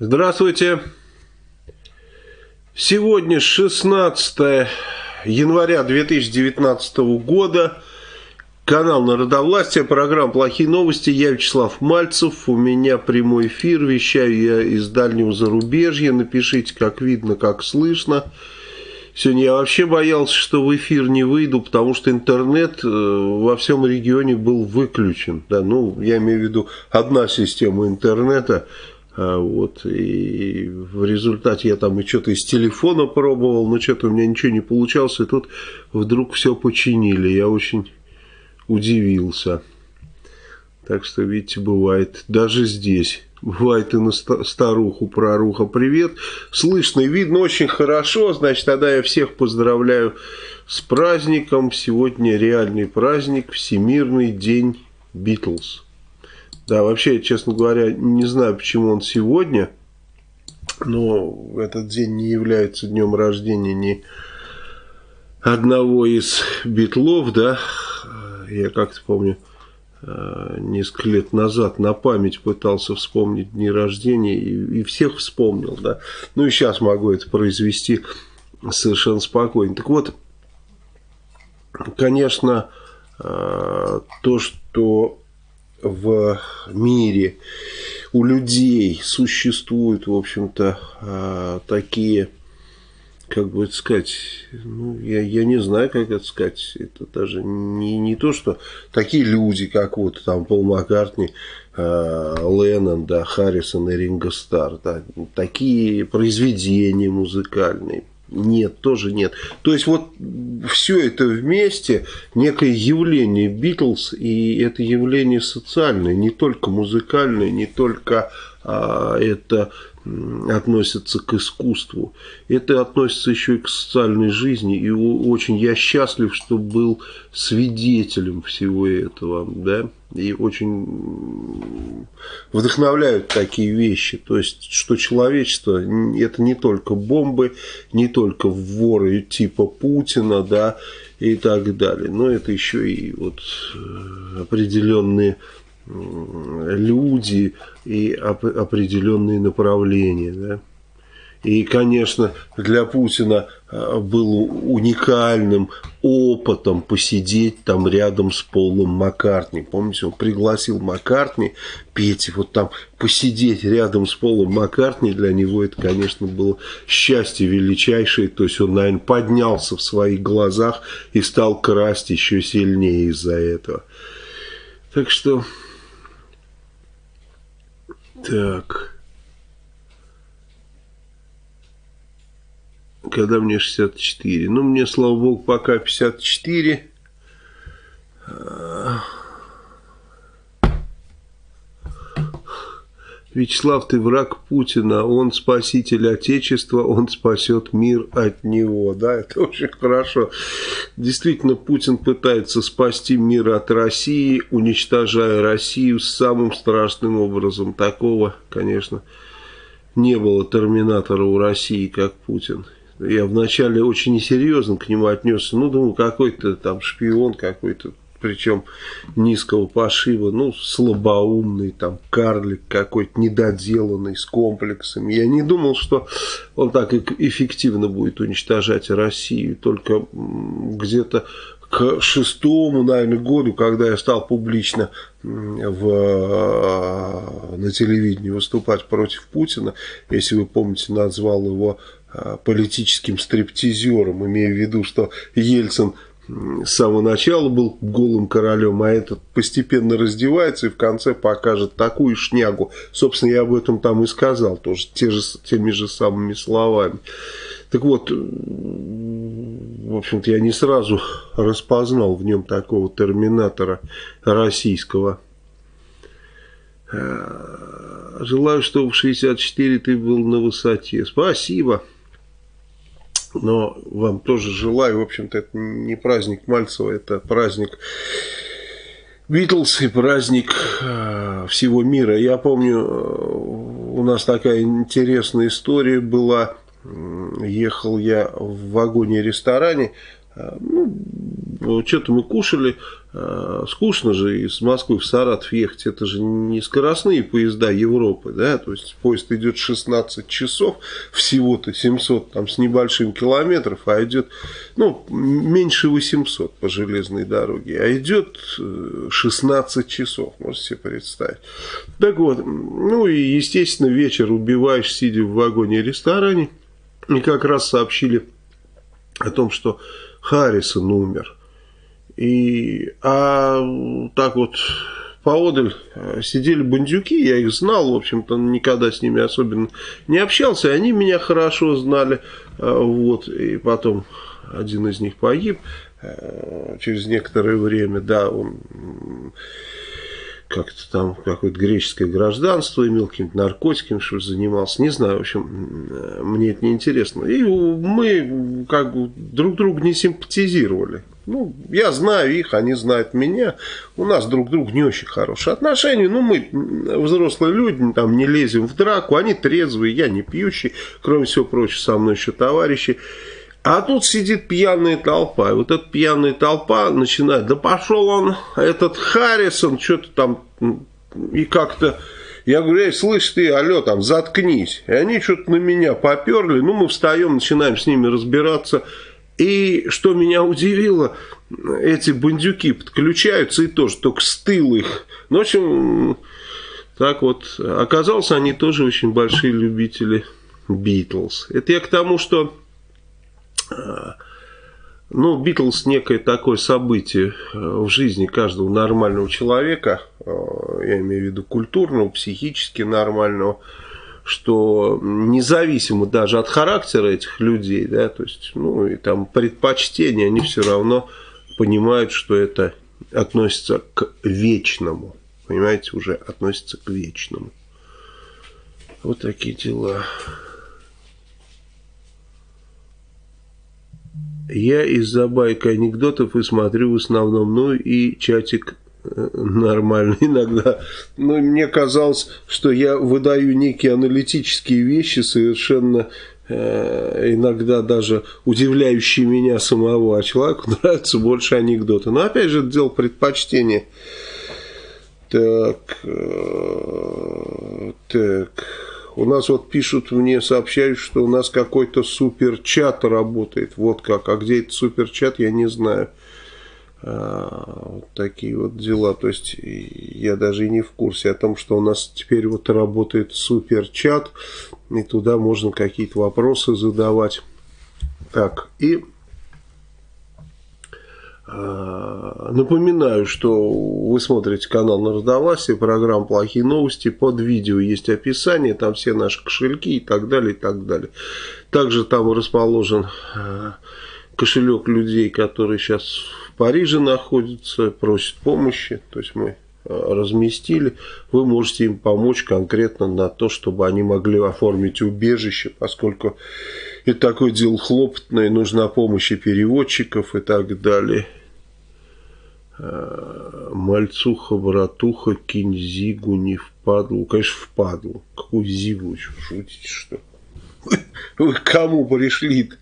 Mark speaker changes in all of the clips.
Speaker 1: Здравствуйте. Сегодня 16 января 2019 года. Канал Народовластия, программа «Плохие новости». Я Вячеслав Мальцев. У меня прямой эфир. Вещаю я из дальнего зарубежья. Напишите, как видно, как слышно. Сегодня я вообще боялся, что в эфир не выйду, потому что интернет э, во всем регионе был выключен. Да, ну, я имею в виду одна система интернета – вот, и в результате я там и что-то из телефона пробовал, но что-то у меня ничего не получалось, и тут вдруг все починили. Я очень удивился. Так что, видите, бывает даже здесь. Бывает и на старуху, проруха, привет. Слышно и видно очень хорошо. Значит, тогда я всех поздравляю с праздником. Сегодня реальный праздник, Всемирный день Битлз. Да, вообще, честно говоря, не знаю, почему он сегодня, но этот день не является днем рождения ни одного из битлов, да, я как-то помню, э, несколько лет назад на память пытался вспомнить дни рождения и, и всех вспомнил, да, ну и сейчас могу это произвести совершенно спокойно. Так вот, конечно, э, то, что в мире. У людей существуют, в общем-то, а, такие, как бы это сказать, ну, я, я не знаю, как это сказать, это даже не, не то, что такие люди, как вот там Пол Маккартни, э, Леннон, да, Харрисон и Ринго Стар, да, такие произведения музыкальные, нет, тоже нет. То есть вот все это вместе, некое явление Битлз, и это явление социальное, не только музыкальное, не только это относится к искусству. Это относится еще и к социальной жизни. И очень я счастлив, что был свидетелем всего этого. Да? И очень вдохновляют такие вещи. То есть, что человечество это не только бомбы, не только воры типа Путина, да, и так далее. Но это еще и вот э, определенные люди и определенные направления. Да? И, конечно, для Путина а, было уникальным опытом посидеть там рядом с Полом Маккартни. Помните, он пригласил Маккартни петь, вот там посидеть рядом с Полом Маккартни, для него это, конечно, было счастье величайшее. То есть он, наверное, поднялся в своих глазах и стал красть еще сильнее из-за этого. Так что так. Когда мне 64? Ну, мне, слава богу, пока 54. Вячеслав, ты враг Путина, он спаситель Отечества, он спасет мир от него. Да, это очень хорошо. Действительно, Путин пытается спасти мир от России, уничтожая Россию самым страшным образом. Такого, конечно, не было терминатора у России, как Путин. Я вначале очень несерьезно к нему отнесся. Ну, думаю, какой-то там шпион, какой-то причем низкого пошива, ну, слабоумный, там, карлик какой-то недоделанный, с комплексами. Я не думал, что он так эффективно будет уничтожать Россию, только где-то к шестому, наверное, году, когда я стал публично в, на телевидении выступать против Путина, если вы помните, назвал его а, политическим стриптизером, имея в виду, что Ельцин с самого начала был голым королем, а этот постепенно раздевается и в конце покажет такую шнягу. Собственно, я об этом там и сказал, тоже те же, теми же самыми словами. Так вот, в общем-то, я не сразу распознал в нем такого терминатора российского. Э, желаю, чтобы в 64 ты был на высоте. Спасибо. Но вам тоже желаю, в общем-то, это не праздник Мальцева, это праздник Битлз и праздник э, всего мира. Я помню, э, у нас такая интересная история была. Ехал я в вагоне-ресторане, ну, что-то мы кушали, э, скучно же из Москвы в Саратов ехать, это же не скоростные поезда Европы, да, то есть поезд идет 16 часов, всего-то 700 там с небольшим километров, а идет, ну, меньше 800 по железной дороге, а идет 16 э, часов, можете себе представить. Так вот, ну и, естественно, вечер убиваешь, сидя в вагоне-ресторане, и как раз сообщили о том, что Харрисон умер. И, а так вот поодаль э, сидели бандюки, я их знал, в общем-то, никогда с ними особенно не общался, они меня хорошо знали, э, вот, и потом один из них погиб э, через некоторое время, да, он как-то там какое-то греческое гражданство имел, каким-то наркотиками, что занимался, не знаю, в общем, мне это не интересно. И мы как бы друг другу не симпатизировали. Ну, я знаю их, они знают меня. У нас друг к другу не очень хорошие отношения. Ну, мы взрослые люди, там не лезем в драку. Они трезвые, я не пьющий. Кроме всего прочего, со мной еще товарищи. А тут сидит пьяная толпа. И вот эта пьяная толпа начинает, да пошел он, этот Харрисон, что-то там, и как-то... Я говорю, эй, слышь ты, алло, там, заткнись. И они что-то на меня поперли. Ну, мы встаем, начинаем с ними разбираться. И что меня удивило, эти бандюки подключаются и тоже только с тыл их. Ну, в общем, так вот, оказалось, они тоже очень большие любители Битлз. Это я к тому, что ну, Битлз некое такое событие э, в жизни каждого нормального человека, э, я имею в виду культурного, психически нормального, что независимо даже от характера этих людей, да, то есть, ну, и там предпочтения, они все равно понимают, что это относится к вечному, понимаете, уже относится к вечному. Вот такие дела. Я из-за байк анекдотов и смотрю в основном, ну и чатик э, нормально иногда. Но мне казалось, что я выдаю некие аналитические вещи, совершенно э, иногда даже удивляющие меня самого, а человеку нравятся больше анекдоты. Но опять же, дело предпочтения. Так, э, так... У нас вот пишут мне, сообщают, что у нас какой-то суперчат работает. Вот как. А где этот суперчат, я не знаю. А, вот такие вот дела. То есть я даже и не в курсе о том, что у нас теперь вот работает суперчат. И туда можно какие-то вопросы задавать. Так, и напоминаю, что вы смотрите канал Народовластия, программа «Плохие новости». Под видео есть описание, там все наши кошельки и так далее, и так далее. Также там расположен а, кошелек людей, которые сейчас в Париже находятся, просят помощи. То есть мы а, разместили. Вы можете им помочь конкретно на то, чтобы они могли оформить убежище, поскольку это такое дело хлопотное, нужна помощь и переводчиков и так далее. Э, мальцуха, братуха, кинь зигу не впадлу. Конечно, впадлу. Какую зигу? Шутите, что? Вы кому пришли -то?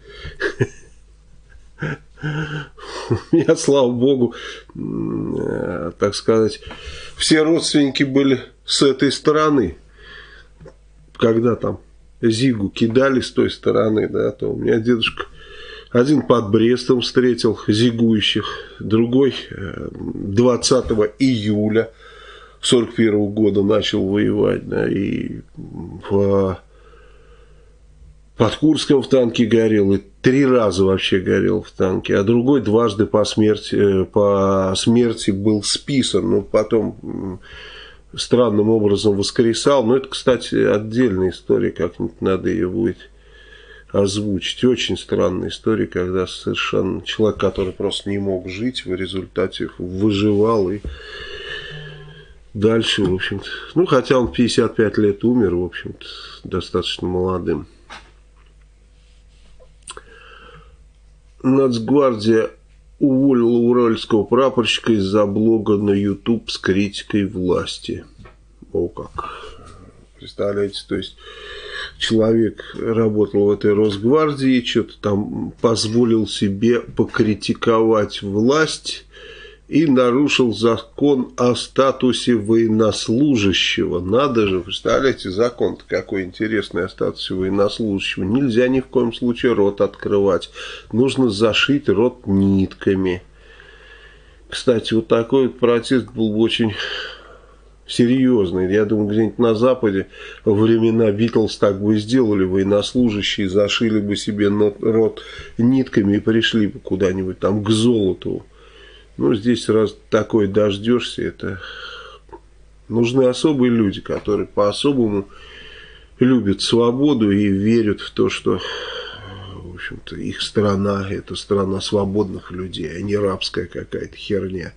Speaker 1: У меня, слава богу, э, так сказать, все родственники были с этой стороны. Когда там Зигу кидали с той стороны, да, то у меня дедушка один под Брестом встретил зигующих, другой 20 э, июля 41 года начал воевать, да, и в, под Курском в танке горел, и три раза вообще горел в танке, а другой дважды по смерти, э, по смерти был списан, но потом странным образом воскресал, но это, кстати, отдельная история, как-нибудь надо ее будет озвучить. Очень странная история, когда совершенно человек, который просто не мог жить, в результате выживал и дальше, в общем-то. Ну, хотя он 55 лет умер, в общем-то, достаточно молодым. Нацгвардия уволила уральского прапорщика из-за блога на YouTube с критикой власти. О как. Представляете, то есть человек работал в этой Росгвардии, что-то там позволил себе покритиковать власть и нарушил закон о статусе военнослужащего. Надо же, представляете, закон-то какой интересный о статусе военнослужащего. Нельзя ни в коем случае рот открывать. Нужно зашить рот нитками. Кстати, вот такой вот протест был бы очень серьезный. Я думаю, где-нибудь на Западе во времена Битлз так бы сделали. Военнослужащие зашили бы себе рот нитками и пришли бы куда-нибудь там к золоту. Ну, здесь раз такой дождешься, это нужны особые люди, которые по-особому любят свободу и верят в то, что в общем-то, их страна – это страна свободных людей, а не рабская какая-то херня.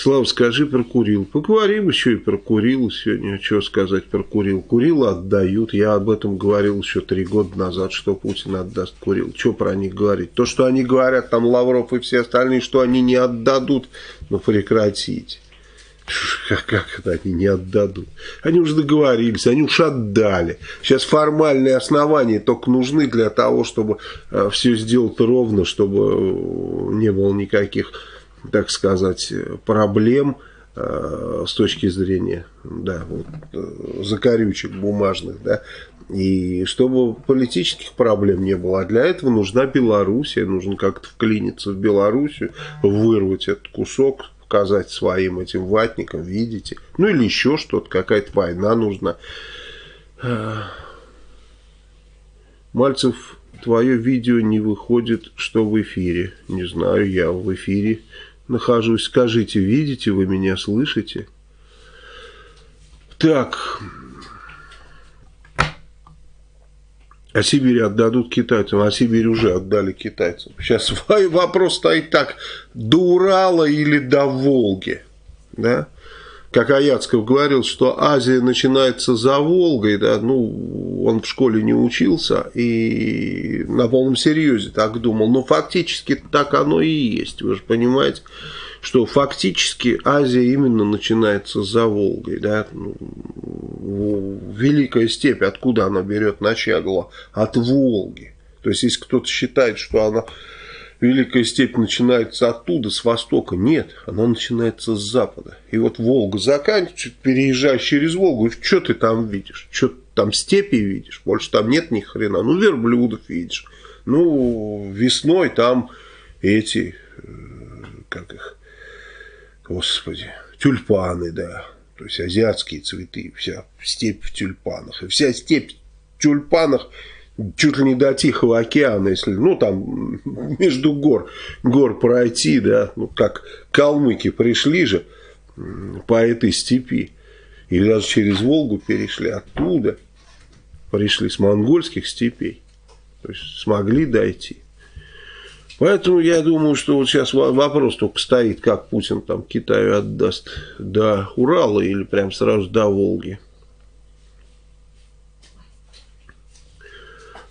Speaker 1: Слава, скажи про Курил. Поговорим еще и про Курил сегодня. Что сказать про Курил? Курил отдают. Я об этом говорил еще три года назад, что Путин отдаст Курил. Что про них говорить? То, что они говорят, там Лавров и все остальные, что они не отдадут, ну прекратите. Как, как это они не отдадут? Они уже договорились, они уж отдали. Сейчас формальные основания только нужны для того, чтобы э, все сделать ровно, чтобы э, не было никаких так сказать, проблем э, с точки зрения да, вот, э, закорючек бумажных, да, и чтобы политических проблем не было. А для этого нужна Белоруссия, нужно как-то вклиниться в Белоруссию, вырвать этот кусок, показать своим этим ватникам, видите, ну или еще что-то, какая-то война нужна. Мальцев, твое видео не выходит, что в эфире. Не знаю, я в эфире нахожусь. Скажите, видите вы меня, слышите? Так. А Сибирь отдадут китайцам, а Сибирь уже отдали китайцам. Сейчас вопрос стоит так, до Урала или до Волги, да? Как Аяцков говорил, что Азия начинается за Волгой, да, ну, он в школе не учился и на полном серьезе так думал, но фактически так оно и есть, вы же понимаете, что фактически Азия именно начинается за Волгой, да, ну, Великая степь, откуда она берет начало? От Волги. То есть, если кто-то считает, что она Великая степь начинается оттуда, с востока. Нет, она начинается с запада. И вот Волга заканчивается, переезжаешь через Волгу, и что ты там видишь? Что ты там степи видишь? Больше там нет ни хрена. Ну, верблюдов видишь. Ну, весной там эти, э, как их, господи, тюльпаны, да. То есть азиатские цветы, вся степь в тюльпанах. И вся степь в тюльпанах чуть ли не до Тихого океана, если, ну, там, между гор, гор пройти, да, ну, как калмыки пришли же по этой степи, или даже через Волгу перешли, оттуда пришли с монгольских степей, то есть смогли дойти. Поэтому я думаю, что вот сейчас вопрос только стоит, как Путин там Китаю отдаст до Урала или прям сразу до Волги.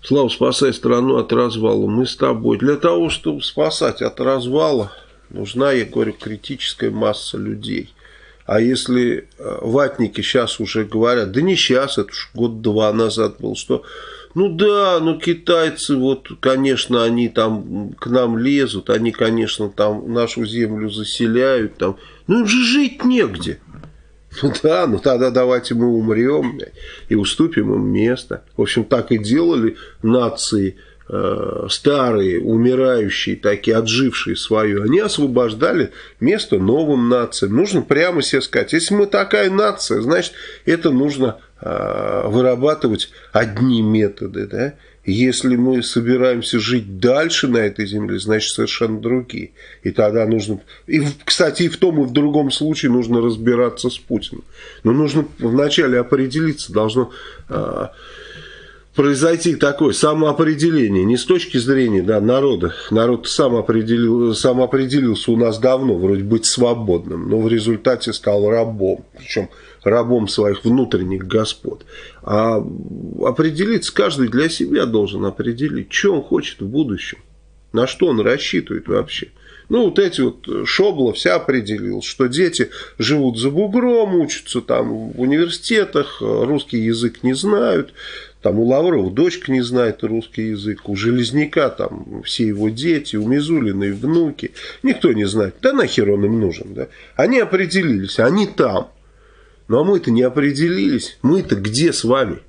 Speaker 1: Слава, спасай страну от развала. Мы с тобой. Для того, чтобы спасать от развала, нужна, я говорю, критическая масса людей. А если э, ватники сейчас уже говорят, да не сейчас, это уж год-два назад был, что ну да, ну китайцы, вот, конечно, они там к нам лезут, они, конечно, там нашу землю заселяют, там, ну им же жить негде. Ну да, ну тогда давайте мы умрем и уступим им место. В общем, так и делали нации э, старые, умирающие, такие, отжившие свое. Они освобождали место новым нациям. Нужно прямо себе сказать, если мы такая нация, значит, это нужно э, вырабатывать одни методы, да, если мы собираемся жить дальше на этой земле, значит совершенно другие. И тогда нужно... И, кстати, и в том, и в другом случае нужно разбираться с Путиным. Но нужно вначале определиться, должно э, произойти такое самоопределение. Не с точки зрения да, народа. Народ сам, определил, сам определился у нас давно, вроде быть свободным, но в результате стал рабом. Причем рабом своих внутренних господ. А определиться каждый для себя должен определить, что он хочет в будущем, на что он рассчитывает вообще. Ну, вот эти вот Шобла вся определил, что дети живут за бугром, учатся там в университетах, русский язык не знают, там у Лаврова дочка не знает русский язык, у Железняка там все его дети, у Мизулиной внуки. Никто не знает. Да нахер он им нужен, да? Они определились, они там. Ну а мы-то не определились. Мы-то где с вами?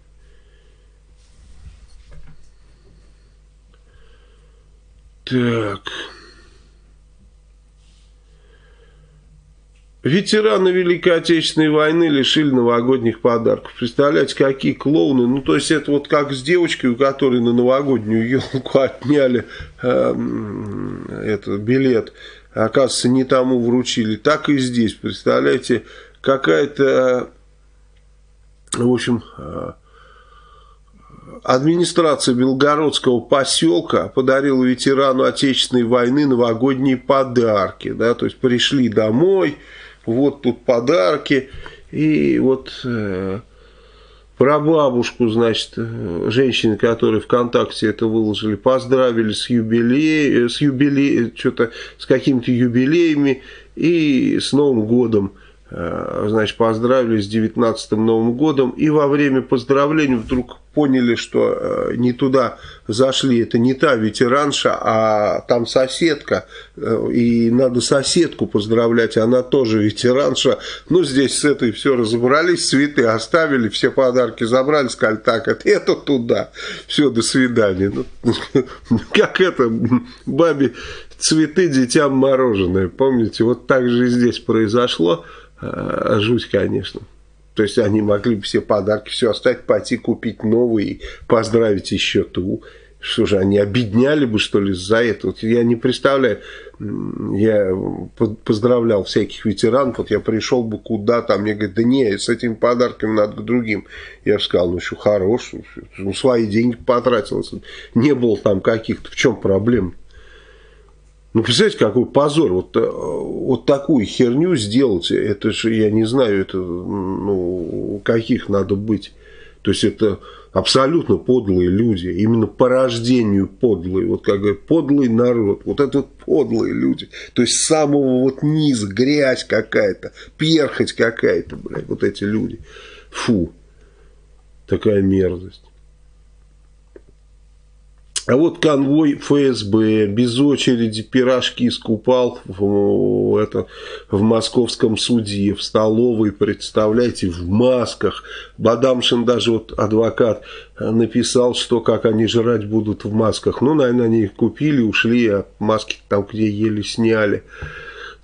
Speaker 1: Так... Ветераны Великой Отечественной войны лишили новогодних подарков. Представляете, какие клоуны. Ну, то есть, это вот как с девочкой, у которой на новогоднюю елку отняли э, это, билет. Оказывается, не тому вручили. Так и здесь, представляете, какая-то, в общем, э, администрация Белгородского поселка подарила ветерану Отечественной войны новогодние подарки. Да, то есть, пришли домой вот тут подарки. И вот э, про бабушку, значит, э, женщины, которые ВКонтакте это выложили, поздравили с юбилеем, э, с юбилеем, что-то с какими-то юбилеями и с Новым годом. Э, значит, поздравили с 19-м Новым годом. И во время поздравлений вдруг поняли, что э, не туда зашли, это не та ветеранша, а там соседка, э, и надо соседку поздравлять, она тоже ветеранша. Ну, здесь с этой все разобрались, цветы оставили, все подарки забрали, сказали, так, это, это туда, все, до свидания. Ну, как это, бабе цветы, детям мороженое, помните, вот так же и здесь произошло, жуть, конечно. То есть они могли бы все подарки, все оставить, пойти купить новые поздравить еще ту. Что же, они обедняли бы, что ли, за это? Вот я не представляю, я поздравлял всяких ветеранов, вот я пришел бы куда-то, а мне говорят, да не, с этими подарками надо к другим. Я сказал, ну что, хорош, ну свои деньги потратил, не было там каких-то, в чем проблема? Ну, представляете, какой позор. Вот, э, вот такую херню сделать, это же, я не знаю, это, ну, каких надо быть. То есть, это абсолютно подлые люди. Именно по рождению подлые. Вот как говорят, подлый народ. Вот это вот подлые люди. То есть, с самого вот низа грязь какая-то, перхоть какая-то, блядь, вот эти люди. Фу. Такая мерзость. А вот конвой ФСБ без очереди пирожки скупал в, это, в московском суде, в столовой, представляете, в масках. Бадамшин даже вот адвокат написал, что как они жрать будут в масках. Ну, наверное, они их купили, ушли, а маски там где еле сняли.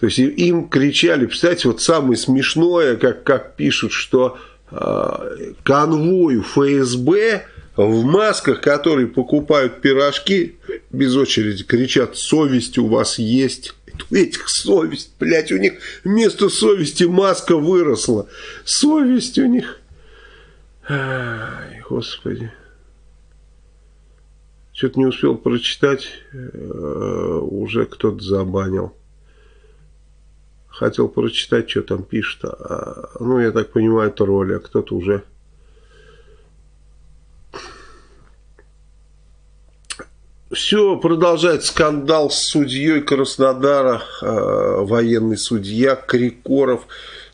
Speaker 1: То есть им кричали, представляете, вот самое смешное, как, как пишут, что э, конвою ФСБ в масках, которые покупают пирожки, без очереди кричат, совесть у вас есть. У этих совесть, блядь, у них вместо совести маска выросла. Совесть у них. Ай, господи. Что-то не успел прочитать, э, уже кто-то забанил. Хотел прочитать, что там пишет. А, ну, я так понимаю, роль, а кто-то уже Все, продолжает скандал с судьей Краснодара, э, военный судья Крикоров,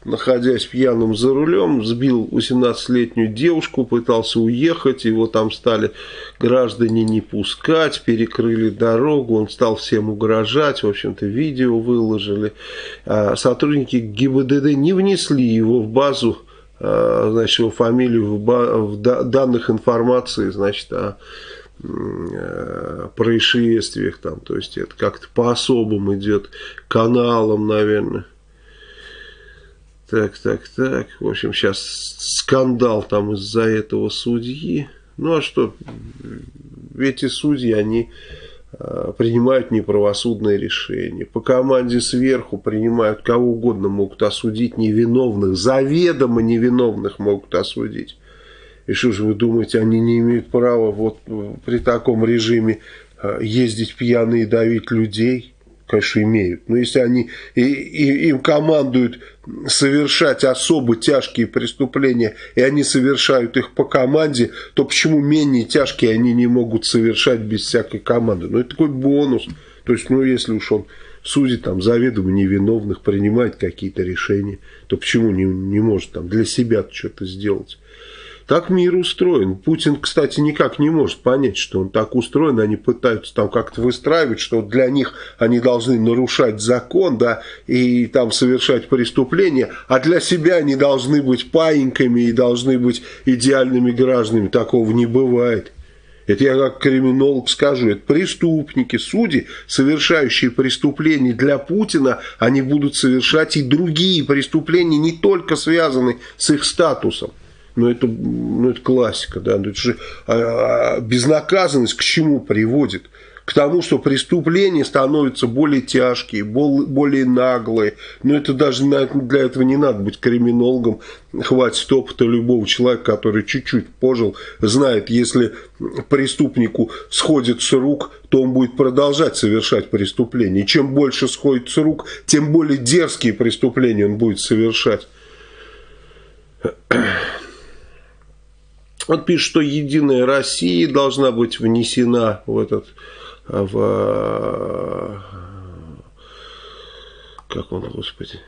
Speaker 1: находясь пьяным за рулем, сбил 18-летнюю девушку, пытался уехать, его там стали граждане не пускать, перекрыли дорогу, он стал всем угрожать, в общем-то видео выложили. А сотрудники ГИБДД не внесли его в базу, э, значит, его фамилию в, в данных информации, значит, о Э, происшествиях там, то есть это как-то по особым идет каналам, наверное. Так, так, так. В общем, сейчас скандал там из-за этого судьи. Ну а что, эти судьи, они э, принимают неправосудные решения. По команде сверху принимают кого угодно, могут осудить невиновных, заведомо невиновных могут осудить. И что же вы думаете, они не имеют права вот при таком режиме э, ездить пьяные и давить людей? Конечно, имеют. Но если они и, и, им командуют совершать особо тяжкие преступления, и они совершают их по команде, то почему менее тяжкие они не могут совершать без всякой команды? Ну, это такой бонус. То есть, ну, если уж он судит там заведомо невиновных, принимает какие-то решения, то почему не, не может там для себя что-то сделать? Так мир устроен. Путин, кстати, никак не может понять, что он так устроен. Они пытаются там как-то выстраивать, что для них они должны нарушать закон, да, и там совершать преступления, а для себя они должны быть паиньками и должны быть идеальными гражданами. Такого не бывает. Это я как криминолог скажу. Это преступники, судьи, совершающие преступления для Путина, они будут совершать и другие преступления, не только связанные с их статусом. Ну это, ну, это классика, да. Ну, это же а, а, безнаказанность к чему приводит? К тому, что преступления становятся более тяжкие, более наглые. Но это даже для этого не надо быть криминологом. Хватит опыта любого человека, который чуть-чуть пожил, знает, если преступнику сходит с рук, то он будет продолжать совершать преступления. И чем больше сходит с рук, тем более дерзкие преступления он будет совершать. Он пишет, что Единая Россия должна быть внесена в этот, в, как он, господи,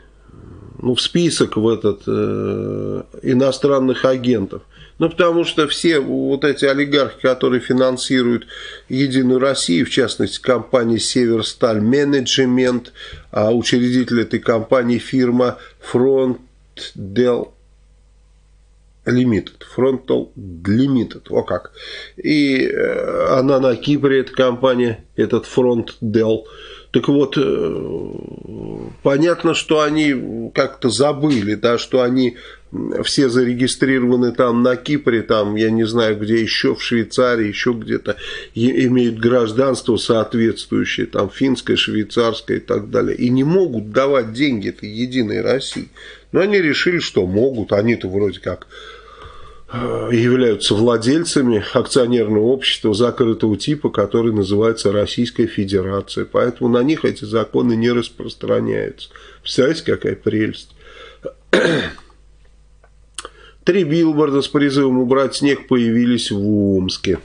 Speaker 1: ну, в список в этот э, иностранных агентов. Ну, потому что все вот эти олигархи, которые финансируют Единую Россию, в частности, компания Северсталь Менеджмент, а учредитель этой компании фирма Фронт Дел Limited, Frontal Limited, о как. И э, она на Кипре, эта компания, этот фронт Dell. Так вот, э, понятно, что они как-то забыли, да, что они все зарегистрированы там на Кипре, там, я не знаю, где еще, в Швейцарии, еще где-то, имеют гражданство соответствующее, там, финское, швейцарское и так далее, и не могут давать деньги этой Единой России. Но они решили, что могут. Они-то вроде как э, являются владельцами акционерного общества закрытого типа, который называется Российская Федерация. Поэтому на них эти законы не распространяются. Представляете, какая прелесть. Три билборда с призывом убрать снег появились в Омске.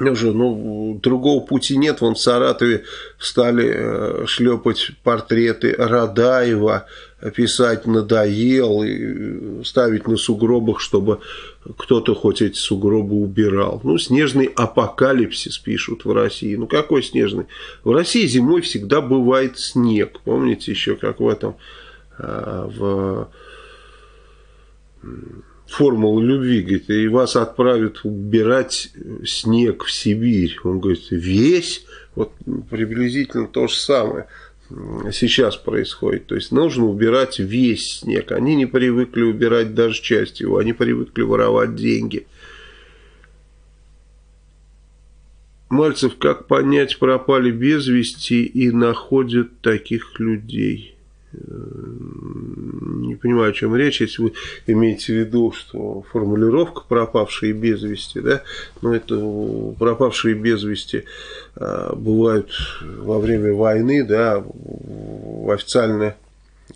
Speaker 1: Уже, ну, другого пути нет. Вон в Саратове стали э, шлепать портреты Радаева, писать надоел и ставить на сугробах, чтобы кто-то хоть эти сугробы убирал. Ну, снежный апокалипсис пишут в России. Ну, какой снежный? В России зимой всегда бывает снег. Помните еще, как в этом, э, в формула любви, говорит, и вас отправят убирать снег в Сибирь. Он говорит, весь, вот приблизительно то же самое сейчас происходит. То есть нужно убирать весь снег. Они не привыкли убирать даже часть его, они привыкли воровать деньги. Мальцев, как понять, пропали без вести и находят таких людей? Не понимаю, о чем речь, если вы имеете в виду, что формулировка пропавшие без вести, да, но это пропавшие без вести а, бывают во время войны, да, официальная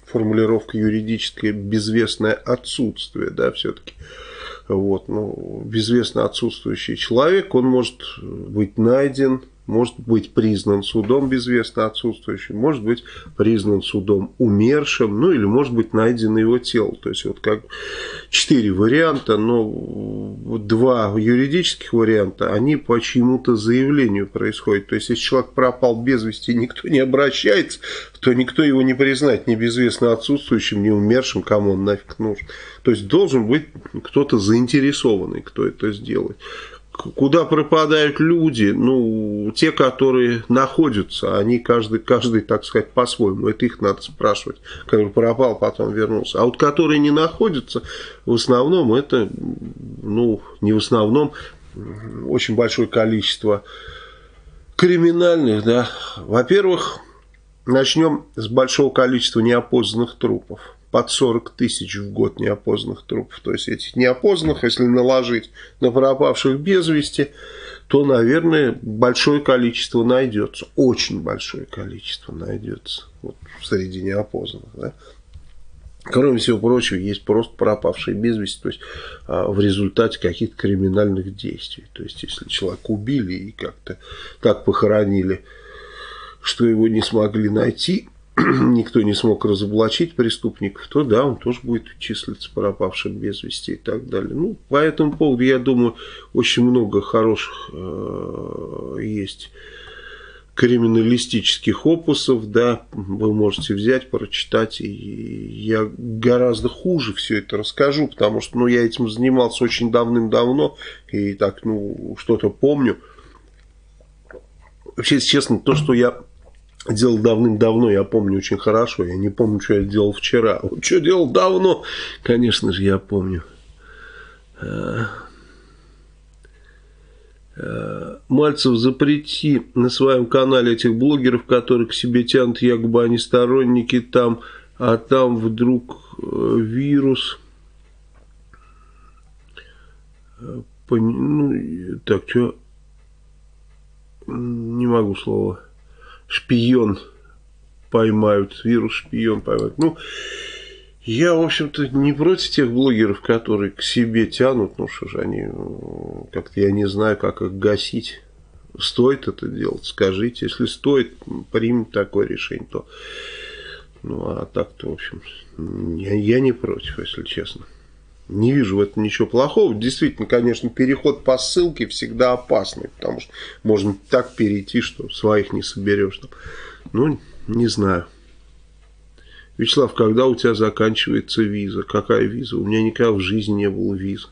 Speaker 1: формулировка юридическая безвестное отсутствие, да, все-таки. Вот, ну, безвестно отсутствующий человек, он может быть найден, может быть признан судом безвестно отсутствующим, может быть признан судом умершим, ну или может быть найдено его тело. То есть вот как четыре варианта, но два юридических варианта, они по чьему-то заявлению происходят. То есть если человек пропал без вести, никто не обращается, то никто его не признает ни безвестно отсутствующим, ни умершим, кому он нафиг нужен. То есть должен быть кто-то заинтересованный, кто это сделает куда пропадают люди, ну, те, которые находятся, они каждый, каждый так сказать, по-своему, это их надо спрашивать, который пропал, потом вернулся. А вот которые не находятся, в основном это, ну, не в основном, очень большое количество криминальных, да. Во-первых, начнем с большого количества неопознанных трупов под 40 тысяч в год неопознанных трупов. То есть этих неопознанных, если наложить на пропавших без вести, то, наверное, большое количество найдется. Очень большое количество найдется вот, среди неопознанных. Да? Кроме всего прочего, есть просто пропавшие без вести, то есть а, в результате каких-то криминальных действий. То есть, если человека убили и как-то так похоронили, что его не смогли найти, никто не смог разоблачить преступников, то да, он тоже будет числиться пропавшим без вести и так далее. Ну, по этому поводу, я думаю, очень много хороших э, есть криминалистических опусов, да, вы можете взять, прочитать, и я гораздо хуже все это расскажу, потому что, ну, я этим занимался очень давным-давно, и так, ну, что-то помню. Вообще, честно, то, что я делал давным-давно, я помню очень хорошо, я не помню, что я делал вчера. Вот что делал давно, конечно же, я помню. Э, Э, Мальцев, запрети на своем канале этих блогеров, которые к себе тянут, якобы они сторонники там, а там вдруг э, вирус. Ну, так, что? Не могу слова. Шпион поймают, вирус шпион поймают. Ну, я, в общем-то, не против тех блогеров, которые к себе тянут. Ну, что же они, как-то я не знаю, как их гасить. Стоит это делать, скажите. Если стоит, примем такое решение, то... Ну, а так-то, в общем, я, я не против, если честно. Не вижу в этом ничего плохого. Действительно, конечно, переход по ссылке всегда опасный, потому что можно так перейти, что своих не соберешь. Ну, не знаю. Вячеслав, когда у тебя заканчивается виза? Какая виза? У меня никогда в жизни не было визы.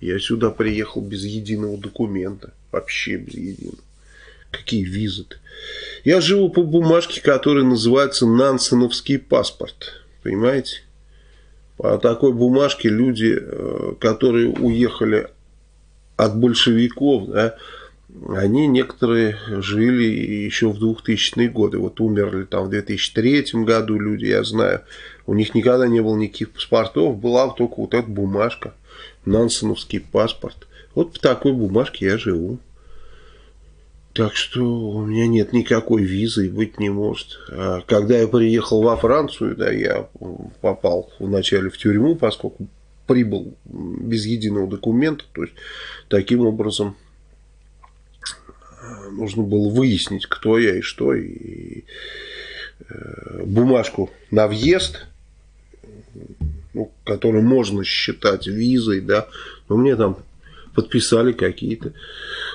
Speaker 1: Я сюда приехал без единого документа. Вообще без единого. Какие визы-то? Я живу по бумажке, которая называется Нансеновский паспорт. Понимаете? По такой бумажке люди, э, которые уехали от большевиков, да, они некоторые жили еще в 2000-е годы. Вот умерли там в 2003 году люди, я знаю. У них никогда не было никаких паспортов, была только вот эта бумажка, нансеновский паспорт. Вот по такой бумажке я живу. Так что у меня нет никакой визы и быть не может. А когда я приехал во Францию, да, я попал вначале в тюрьму, поскольку прибыл без единого документа. То есть, таким образом, нужно было выяснить, кто я и что. И э, бумажку на въезд, ну, которую можно считать визой, да, но мне там подписали какие-то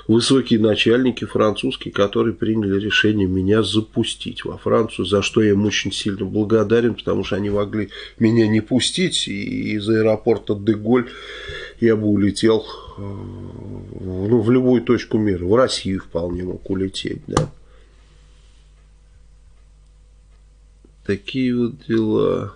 Speaker 1: высокие начальники французские, которые приняли решение меня запустить во Францию, за что я им очень сильно благодарен, потому что они могли меня не пустить, и из аэропорта Деголь я бы улетел э, ну, в любую точку мира, в Россию вполне мог улететь, да. Такие вот дела.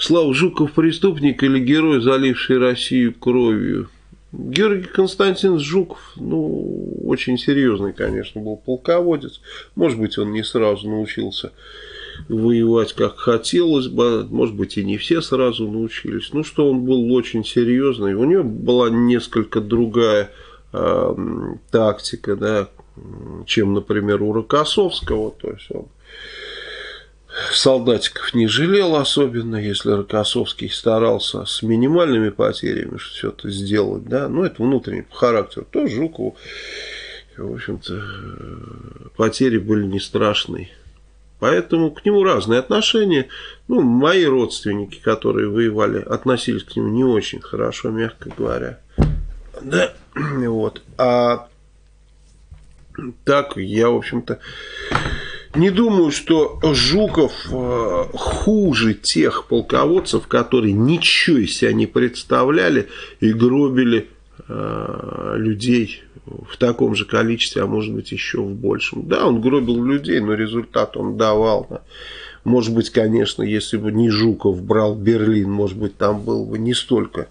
Speaker 1: Слава Жуков преступник или герой, заливший Россию кровью? Георгий Константинович Жуков, ну, очень серьезный, конечно, был полководец. Может быть, он не сразу научился воевать, как хотелось бы. Может быть, и не все сразу научились. Ну, что он был очень серьезный. У него была несколько другая э, тактика, да, чем, например, у Рокоссовского. То есть, он солдатиков не жалел особенно, если Рокоссовский старался с минимальными потерями это сделать, да, ну, это внутренний характер, то Жукову, в общем-то, потери были не страшные. Поэтому к нему разные отношения. Ну, мои родственники, которые воевали, относились к нему не очень хорошо, мягко говоря. Да, вот. А так, я, в общем-то, не думаю, что Жуков э, хуже тех полководцев, которые ничего из себя не представляли и гробили э, людей в таком же количестве, а может быть еще в большем. Да, он гробил людей, но результат он давал. Да. Может быть, конечно, если бы не Жуков брал Берлин, может быть, там было бы не столько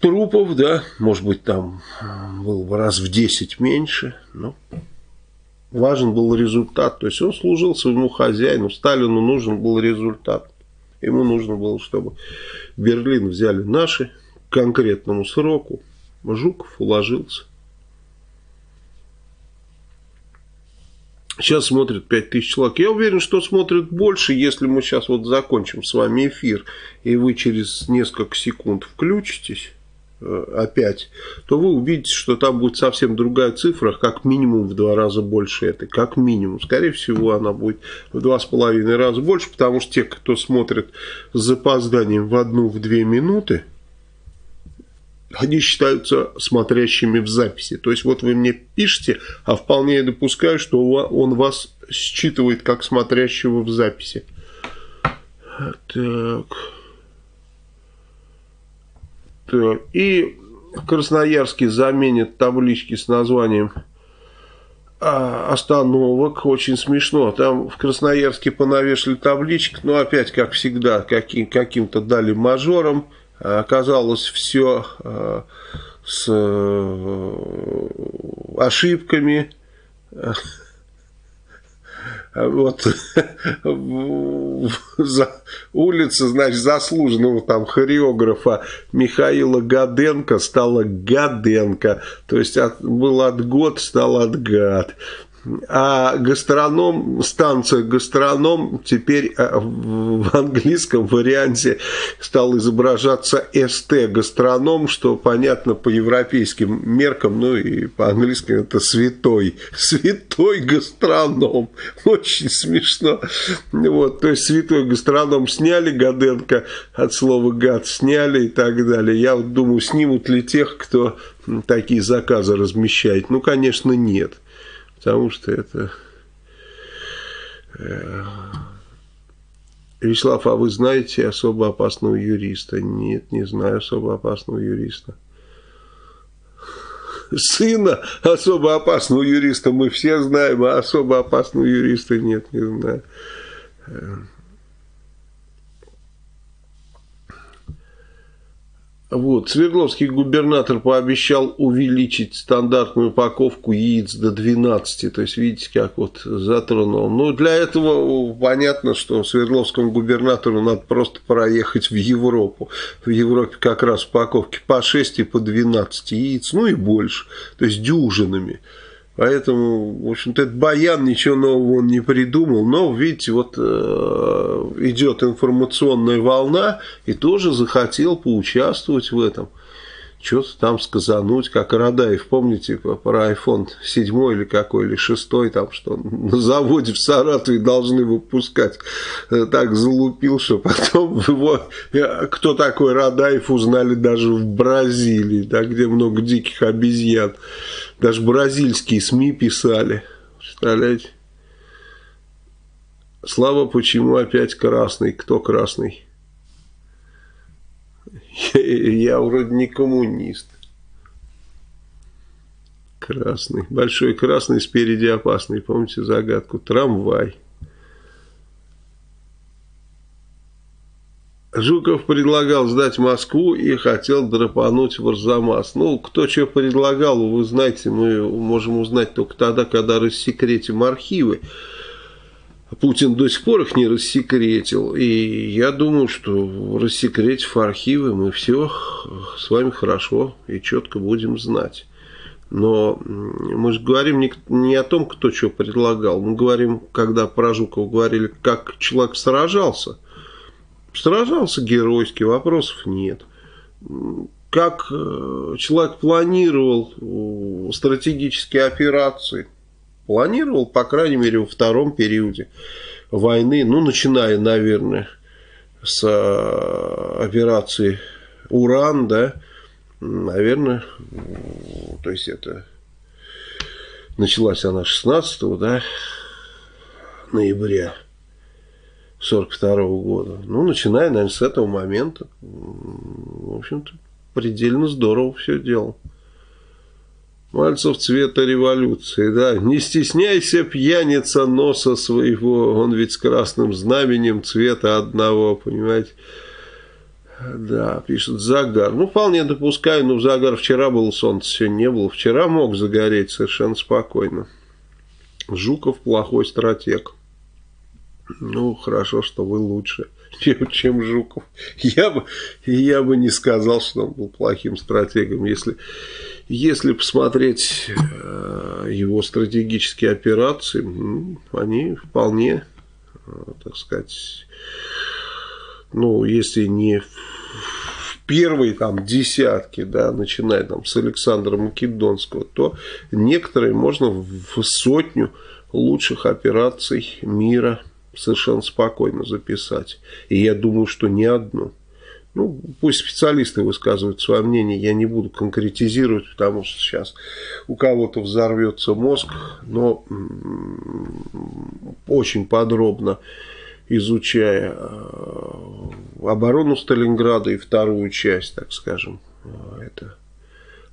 Speaker 1: трупов, да, может быть, там было бы раз в 10 меньше, но важен был результат. То есть он служил своему хозяину, Сталину нужен был результат. Ему нужно было, чтобы Берлин взяли наши к конкретному сроку. Жуков уложился. Сейчас смотрит 5000 человек. Я уверен, что смотрит больше, если мы сейчас вот закончим с вами эфир, и вы через несколько секунд включитесь. Э, опять, то вы увидите, что там будет совсем другая цифра, как минимум в два раза больше этой, как минимум. Скорее всего, она будет в два с половиной раза больше, потому что те, кто смотрит с запозданием в одну-в две минуты, они считаются смотрящими в записи. То есть, вот вы мне пишете, а вполне я допускаю, что он вас считывает как смотрящего в записи. Так. И в Красноярске заменят таблички с названием а, остановок. Очень смешно. Там в Красноярске понавешали табличек, но опять, как всегда, каким, каким-то дали мажором. Оказалось все а, с э, ошибками. Вот за, улица, значит, заслуженного там хореографа Михаила Гаденко стала Гаденко. То есть от, был от год, стал от гад. А гастроном, станция гастроном теперь э, в английском варианте стал изображаться СТ гастроном, что понятно по европейским меркам, ну и по-английски это святой. Святой гастроном. Очень смешно. Вот, то есть святой гастроном сняли, Гаденко от слова гад сняли и так далее. Я вот думаю, снимут ли тех, кто такие заказы размещает. Ну, конечно, нет потому что это... Э, Вячеслав, а вы знаете особо опасного юриста? Нет, не знаю особо опасного юриста. Сына особо опасного юриста мы все знаем, а особо опасного юриста нет, не знаю. Вот. Свердловский губернатор пообещал увеличить стандартную упаковку яиц до 12. То есть, видите, как вот затронул. Ну, для этого понятно, что Свердловскому губернатору надо просто проехать в Европу. В Европе как раз упаковки по 6 и по 12 яиц, ну и больше. То есть, дюжинами. Поэтому, в общем-то, этот Баян ничего нового он не придумал. Но, видите, вот э, идет информационная волна, и тоже захотел поучаствовать в этом. Что-то там сказануть, как Радаев, помните, про iPhone 7 или какой, или 6, там, что на заводе в Саратове должны выпускать. Э, так залупил, что потом его, э, кто такой Радаев, узнали даже в Бразилии, да, где много диких обезьян. Даже бразильские СМИ писали. Представляете? Слава, почему опять красный? Кто красный? Я вроде не коммунист. Красный. Большой красный, спереди опасный. Помните загадку? Трамвай. Жуков предлагал сдать Москву и хотел драпануть в Арзамас. Ну, кто что предлагал, вы знаете, мы можем узнать только тогда, когда рассекретим архивы. Путин до сих пор их не рассекретил. И я думаю, что рассекретив архивы, мы все с вами хорошо и четко будем знать. Но мы же говорим не, не о том, кто что предлагал. Мы говорим, когда про Жукова говорили, как человек сражался – Сражался геройски, вопросов нет. Как э, человек планировал э, стратегические операции? Планировал, по крайней мере, во втором периоде войны, ну, начиная, наверное, с э, операции «Уран», да, наверное, то есть это началась она 16 да, ноября 42 -го года. Ну, начиная, наверное, с этого момента. В общем-то, предельно здорово все делал. Мальцев цвета революции, да. Не стесняйся, пьяница носа своего. Он ведь с красным знаменем цвета одного, понимаете. Да, пишет загар. Ну, вполне допускаю, но загар вчера было солнце, сегодня не было. Вчера мог загореть совершенно спокойно. Жуков плохой стратег. Ну, хорошо, что вы лучше, чем, чем Жуков. Я бы, я бы не сказал, что он был плохим стратегом. Если, если посмотреть э, его стратегические операции, они вполне, э, так сказать, ну, если не первые там десятки, да, начиная там с Александра Македонского, то некоторые можно в сотню лучших операций мира совершенно спокойно записать. И я думаю, что не одну. Ну, пусть специалисты высказывают свое мнение, я не буду конкретизировать, потому что сейчас у кого-то взорвется мозг, но очень подробно изучая э, оборону Сталинграда и вторую часть, так скажем, э, это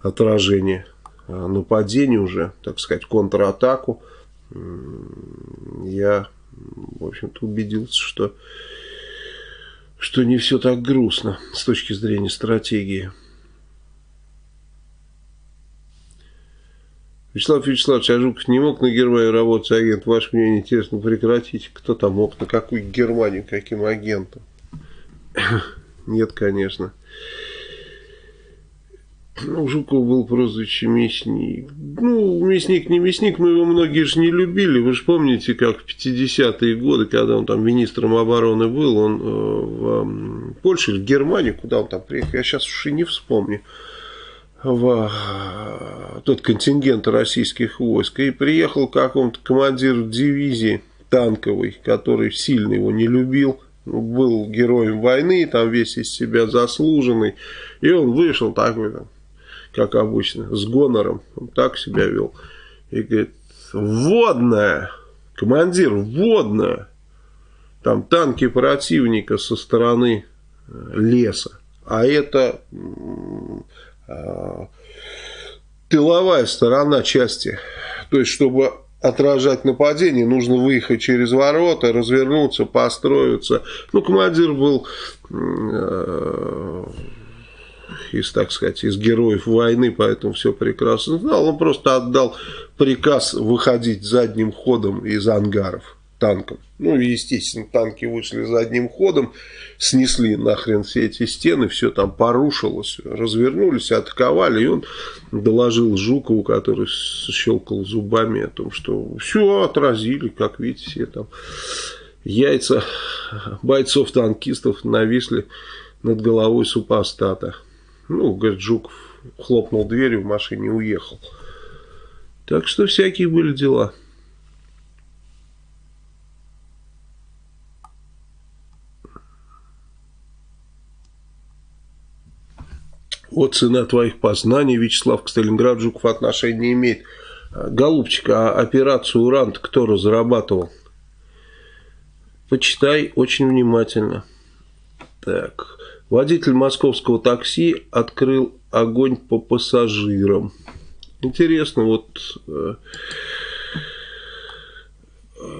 Speaker 1: отражение э, нападения уже, так сказать, контратаку, я, в общем-то, убедился, что что не все так грустно с точки зрения стратегии. Вячеслав Вячеславович, а Жуков не мог на Германию работать агент? Ваше мнение интересно, прекратите. Кто там мог, на какую Германию, каким агентом? Нет, конечно. Ну, у Жукова был прозвище Мясник. Ну, Мясник не Мясник, но его многие же не любили. Вы же помните, как в 50-е годы, когда он там министром обороны был, он э, в Польше в Германии, куда он там приехал, я сейчас уж и не вспомню, в э, тот контингент российских войск. И приехал какому-то командиру дивизии танковой, который сильно его не любил был героем войны, там весь из себя заслуженный, и он вышел такой как обычно, с гонором. Он так себя вел. И говорит, водная, командир, водная. Там танки противника со стороны э, леса. А это а, тыловая сторона части. То есть, чтобы отражать нападение, нужно выехать через ворота, развернуться, построиться. Ну, командир был э, из, так сказать, из героев войны, поэтому все прекрасно знал. Он просто отдал приказ выходить задним ходом из ангаров танком. Ну, естественно, танки вышли задним ходом, снесли нахрен все эти стены, все там порушилось, развернулись, атаковали, и он доложил Жукову, который щелкал зубами о том, что все отразили, как видите, все там яйца бойцов-танкистов нависли над головой супостата. Ну, говорит, Жуков хлопнул дверью в машине и уехал. Так что всякие были дела. Вот цена твоих познаний, Вячеслав, к Сталинграду Жуков отношения не имеет. Голубчик, а операцию «Уран» кто разрабатывал? Почитай очень внимательно. Так. Водитель московского такси открыл огонь по пассажирам. Интересно, вот... Э, э,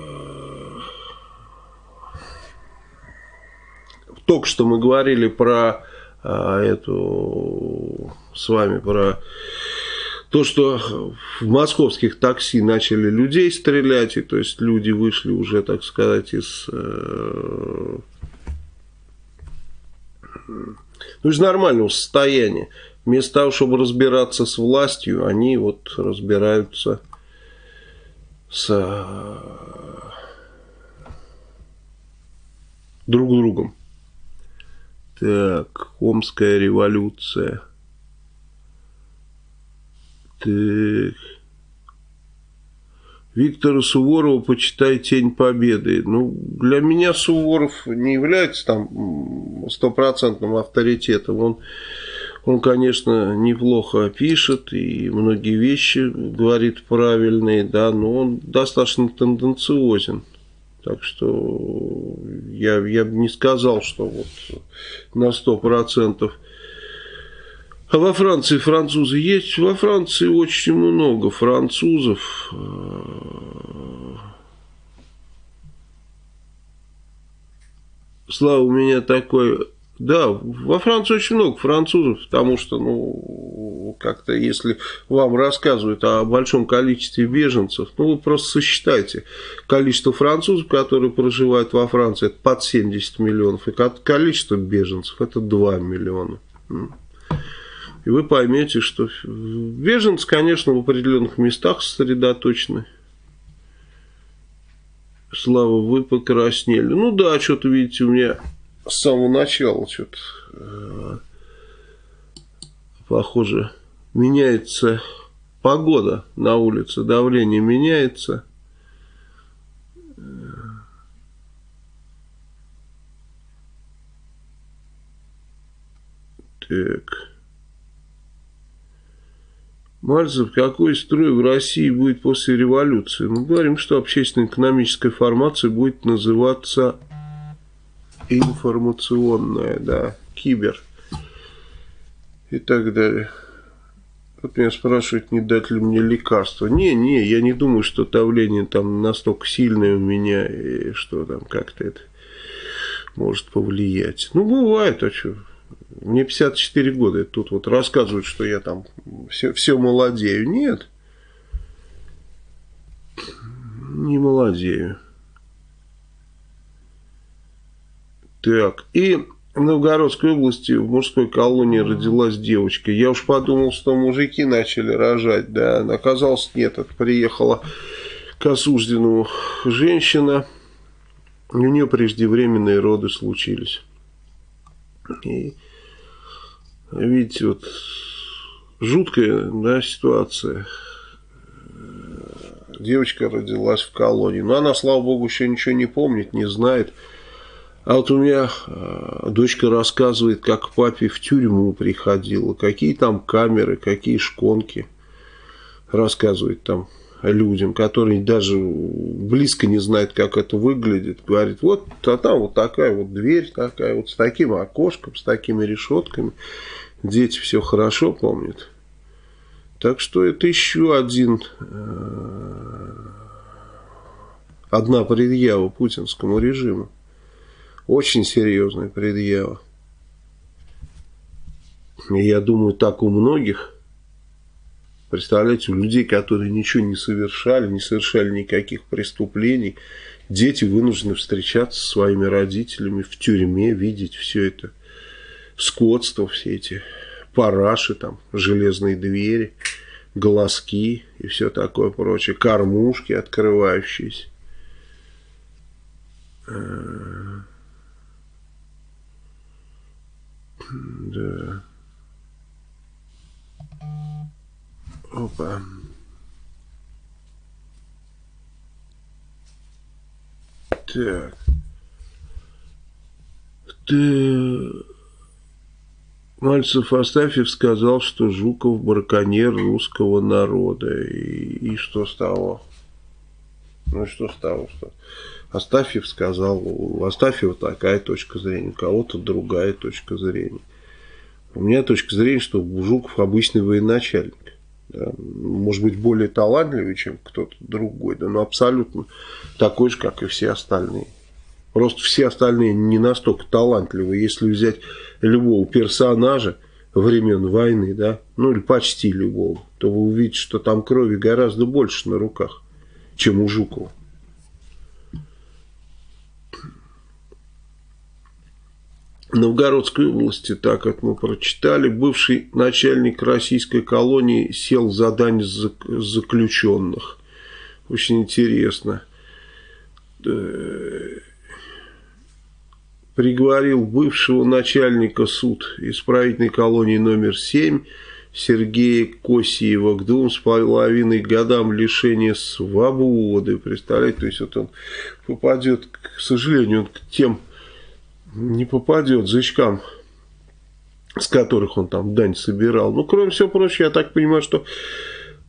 Speaker 1: только что мы говорили про э, эту с вами про то, что в московских такси начали людей стрелять, и то есть люди вышли уже, так сказать, из э, ну, из нормального состояния. Вместо того, чтобы разбираться с властью, они вот разбираются с друг другом. Так, Омская революция. Так. Виктора Суворова почитай «Тень Победы». Ну, для меня Суворов не является там стопроцентным авторитетом. Он, он, конечно, неплохо пишет и многие вещи говорит правильные, да, но он достаточно тенденциозен. Так что я, я бы не сказал, что вот на сто процентов а во Франции французы есть? Во Франции очень много французов. Слава, у меня такой... Да, во Франции очень много французов, потому что, ну, как-то, если вам рассказывают о большом количестве беженцев, ну, вы просто сосчитайте количество французов, которые проживают во Франции, это под 70 миллионов, и количество беженцев, это 2 миллиона. И вы поймете, что беженцы, конечно, в определенных местах сосредоточены. Слава, вы покраснели. Ну да, что-то, видите, у меня с самого начала что-то... Э, похоже, меняется погода на улице, давление меняется. Так. Мальцев, какой строй в России будет после революции? Мы говорим, что общественно-экономическая формация будет называться информационная, да, кибер и так далее. Вот меня спрашивают, не дать ли мне лекарства. Не, не, я не думаю, что давление там настолько сильное у меня, и что там как-то это может повлиять. Ну, бывает, а что? Мне 54 года, и тут вот рассказывают, что я там все, все молодею. Нет, не молодею. Так, и в Новгородской области в мужской колонии родилась девочка. Я уж подумал, что мужики начали рожать, да, оказалось нет, это приехала к осужденному женщина, у нее преждевременные роды случились. И видите, вот жуткая да, ситуация. Девочка родилась в колонии. Но она, слава богу, еще ничего не помнит, не знает. А вот у меня э, дочка рассказывает, как папе в тюрьму приходила, какие там камеры, какие шконки. Рассказывает там людям, которые даже близко не знают, как это выглядит. Говорит, вот а там вот такая вот дверь, такая вот с таким окошком, с такими решетками. Дети все хорошо помнят. Так что это еще один, э, одна предъява путинскому режиму. Очень серьезная предъява. Я думаю, так у многих. Представляете, у людей, которые ничего не совершали, не совершали никаких преступлений, дети вынуждены встречаться со своими родителями в тюрьме, видеть все это скотство, все эти параши, там, железные двери, глазки и все такое прочее, кормушки открывающиеся. Да. Опа. Так. Ты... Мальцев Астафьев сказал, что Жуков браконьер русского народа. И, и что с того? Ну и что с того, что... Астафьев сказал, у Астафьева такая точка зрения, у кого-то другая точка зрения. У меня точка зрения, что Жуков обычный военачальник. Да, может быть, более талантливый, чем кто-то другой, да, но абсолютно такой же, как и все остальные. Просто все остальные не настолько талантливые. Если взять любого персонажа времен войны, да, ну или почти любого, то вы увидите, что там крови гораздо больше на руках, чем у Жукова. Новгородской области, так как мы прочитали, бывший начальник российской колонии сел за дань заключенных. Очень интересно. Э, приговорил бывшего начальника суд исправительной колонии номер 7 Сергея Косиева к двум с половиной годам лишения свободы. Представляете, то есть вот он попадет, к сожалению, он к тем не попадет зычкам, с которых он там дань собирал. Ну, кроме всего прочего, я так понимаю, что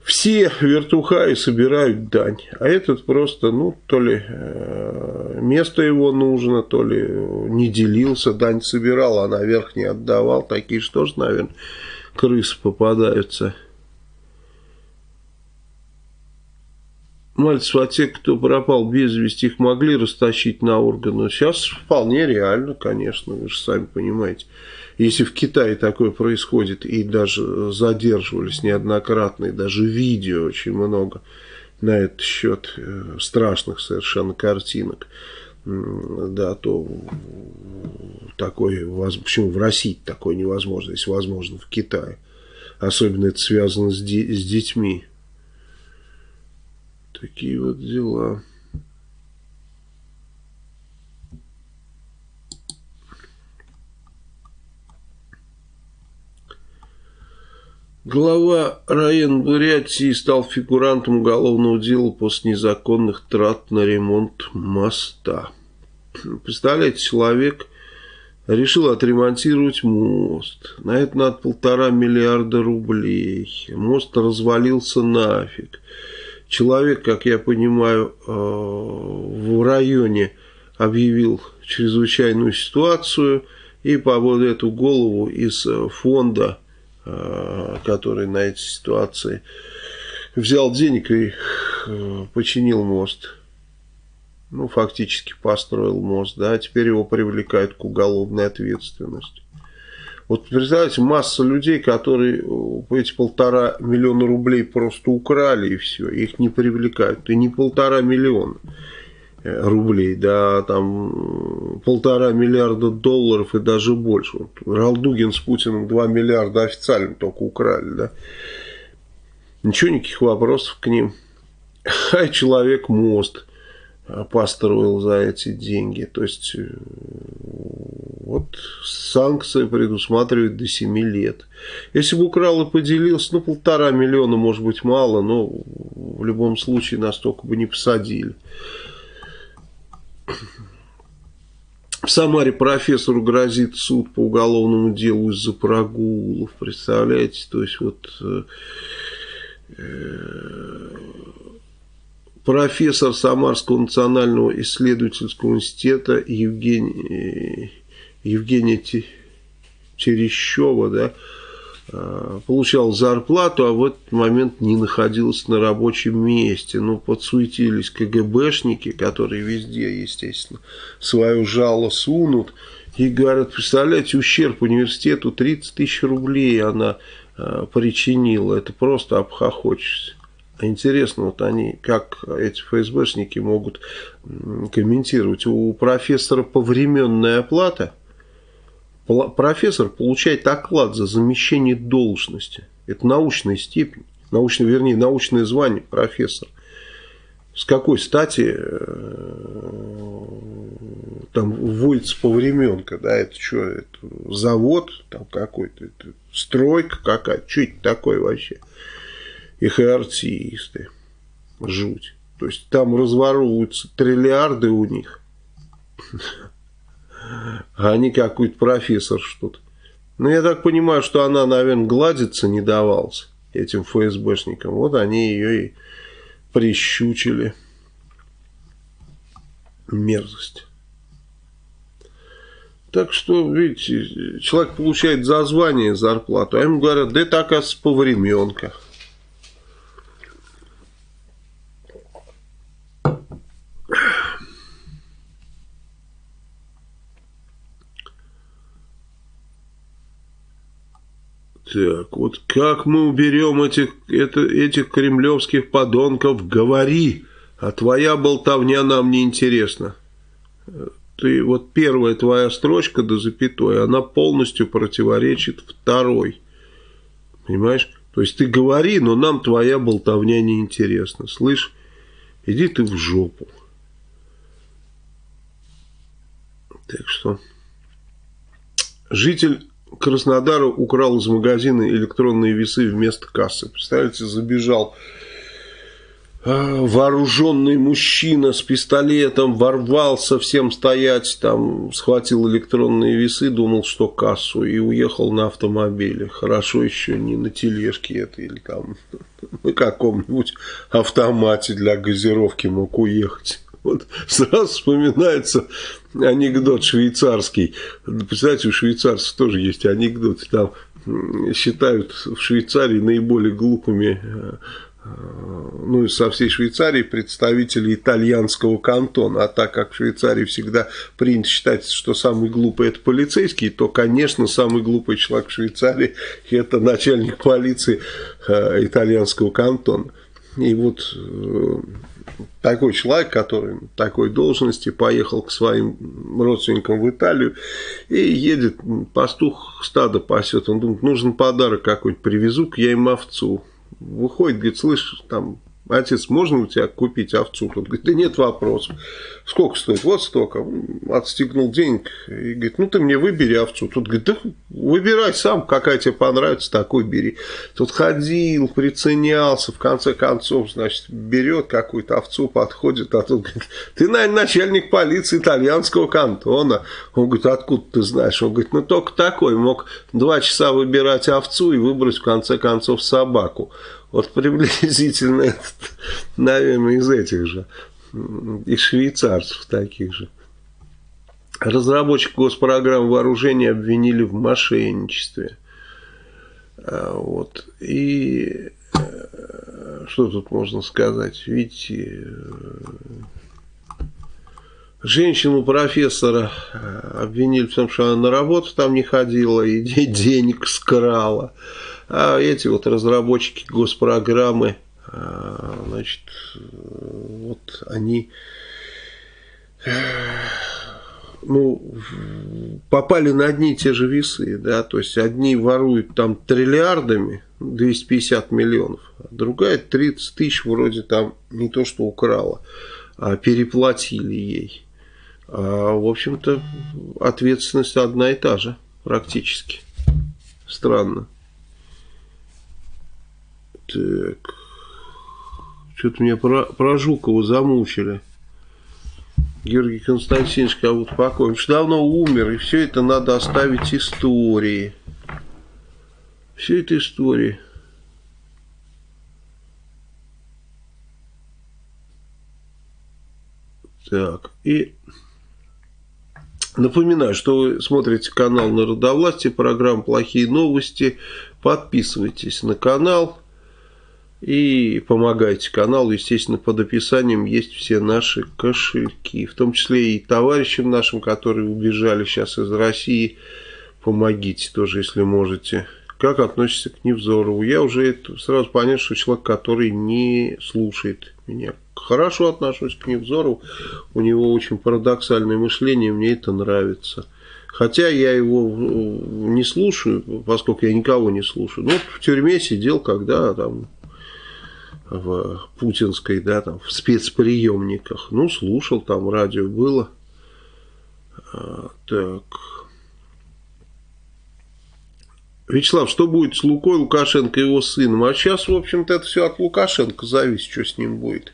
Speaker 1: все вертухаи собирают дань, а этот просто, ну, то ли э, место его нужно, то ли не делился, дань собирал, а наверх не отдавал. Такие что же, наверное, крысы попадаются. Мальцев, а те, кто пропал без вести, их могли растащить на органы. Сейчас вполне реально, конечно, вы же сами понимаете. Если в Китае такое происходит, и даже задерживались неоднократно, и даже видео очень много на этот счет э, страшных совершенно картинок, да, то такое, почему в России такое невозможно, если возможно в Китае. Особенно это связано с, де с детьми. Такие вот дела. Глава района Бурятии стал фигурантом уголовного дела после незаконных трат на ремонт моста. Представляете, человек решил отремонтировать мост. На это надо полтора миллиарда рублей. Мост развалился нафиг. Человек, как я понимаю, э, в районе объявил чрезвычайную ситуацию и по вот эту голову из фонда Э, который на этой ситуации взял денег и э, починил мост. Ну, фактически построил мост, да, теперь его привлекают к уголовной ответственности. Вот представляете, масса людей, которые э, эти полтора миллиона рублей просто украли и все, их не привлекают. И не полтора миллиона. Э, рублей, да, там полтора миллиарда долларов и даже больше. Вот Ралдугин с Путиным 2 миллиарда официально только украли, да. Ничего, никаких вопросов к ним. Человек мост построил за эти деньги. То есть, э, вот санкции предусматривают до 7 лет. Если бы украл и поделился, ну, полтора миллиона, может быть, мало, но в любом случае настолько бы не посадили. В Самаре профессору грозит суд по уголовному делу из-за прогулов. Представляете? То есть вот э, э, профессор Самарского национального исследовательского института Евгений, Евгения Терещева, да, Э, получал зарплату, а в этот момент не находился на рабочем месте. Ну, подсуетились КГБшники, которые везде, естественно, свою жало сунут. И говорят, представляете, ущерб университету 30 тысяч рублей она э, причинила. Это просто обхохочешься. Интересно, вот они, как эти ФСБшники могут комментировать. У профессора повременная оплата – профессор получает оклад за замещение должности. Это научная степень, научное, вернее, научное звание профессор. С какой стати э, там вводится повременка, да, это что, это завод там какой-то, стройка какая-то, что это такое вообще? Их и артисты, жуть. То есть там разворовываются триллиарды у них а не какой-то профессор что-то. Ну, я так понимаю, что она, наверное, гладиться не давалась этим ФСБшникам. Вот они ее и прищучили. Мерзость. Так что, видите, человек получает за звание зарплату, а ему говорят, да это, оказывается, по Так, вот как мы уберем этих, это, этих кремлевских подонков, говори, а твоя болтовня нам не интересна. Ты, вот первая твоя строчка до запятой, она полностью противоречит второй. Понимаешь? То есть ты говори, но нам твоя болтовня не интересна. Слышь, иди ты в жопу. Так что житель Краснодара украл из магазина электронные весы вместо кассы. Представляете, забежал а, вооруженный мужчина с пистолетом, ворвался всем стоять, там схватил электронные весы, думал, что кассу, и уехал на автомобиле. Хорошо еще не на тележке это или там на каком-нибудь автомате для газировки мог уехать. Вот сразу вспоминается анекдот швейцарский. Представляете, у швейцарцев тоже есть анекдот. Там считают в Швейцарии наиболее глупыми э, э, ну, со всей Швейцарии представители итальянского кантона. А так как в Швейцарии всегда принято считать, что самый глупый это полицейский, то, конечно, самый глупый человек в Швейцарии это начальник полиции э, итальянского кантона. И вот такой человек, который такой должности поехал к своим родственникам в Италию и едет, пастух стадо пасет, он думает, нужен подарок какой-нибудь, привезу-ка я им овцу. Выходит, говорит, слышь, там отец, можно у тебя купить овцу? Тот говорит, да нет вопросов. Сколько стоит? Вот столько. Отстегнул денег и говорит, ну ты мне выбери овцу. Тут говорит, да выбирай сам, какая тебе понравится, такой бери. Тут ходил, приценялся, в конце концов, значит, берет какую-то овцу, подходит, а тут говорит, ты, наверное, начальник полиции итальянского кантона. Он говорит, откуда ты знаешь? Он говорит, ну только такой, мог два часа выбирать овцу и выбрать в конце концов собаку. Вот приблизительно, этот, наверное, из этих же, из швейцарцев таких же. Разработчик госпрограмм вооружения обвинили в мошенничестве. А, вот. И э, что тут можно сказать? Видите, э, женщину профессора э, обвинили в том, что она на работу там не ходила и денег скрала. А эти вот разработчики госпрограммы, а, значит, вот они ну, попали на одни и те же весы, да, то есть одни воруют там триллиардами, 250 миллионов, а другая 30 тысяч вроде там не то что украла, а переплатили ей. А, в общем-то, ответственность одна и та же практически. Странно. Так. Что-то меня про, про Жукова замучили. Георгий Константинович как будто покойный. Что давно умер, и все это надо оставить истории. Все это истории. Так, и напоминаю, что вы смотрите канал Народовластия, программа «Плохие новости». Подписывайтесь на канал и помогайте каналу. Естественно, под описанием есть все наши кошельки. В том числе и товарищам нашим, которые убежали сейчас из России. Помогите тоже, если можете. Как относится к Невзорову? Я уже это сразу понял, что человек, который не слушает меня. Хорошо отношусь к Невзорову. У него очень парадоксальное мышление, мне это нравится. Хотя я его не слушаю, поскольку я никого не слушаю. Ну, в тюрьме сидел, когда там в путинской, да, там, в спецприемниках. Ну, слушал, там радио было. А, так. Вячеслав, что будет с Лукой, Лукашенко и его сыном? А сейчас, в общем-то, это все от Лукашенко зависит, что с ним будет.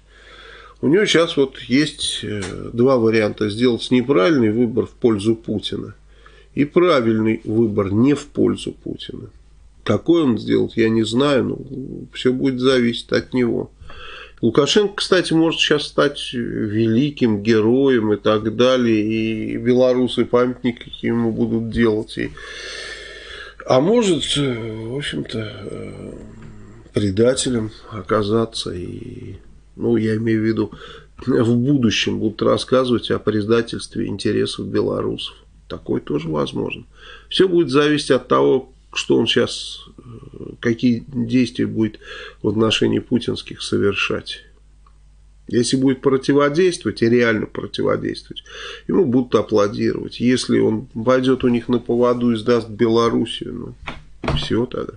Speaker 1: У него сейчас вот есть э, два варианта. Сделать неправильный выбор в пользу Путина и правильный выбор не в пользу Путина. Какой он сделает, я не знаю, но все будет зависеть от него. Лукашенко, кстати, может сейчас стать великим героем и так далее, и белорусы памятники ему будут делать. И... А может, в общем-то, предателем оказаться. И, ну, я имею в виду, в будущем будут рассказывать о предательстве интересов белорусов. Такое тоже возможно. Все будет зависеть от того, что он сейчас, какие действия будет в отношении путинских совершать. Если будет противодействовать и реально противодействовать, ему будут аплодировать. Если он пойдет у них на поводу и сдаст Белоруссию, ну, все тогда.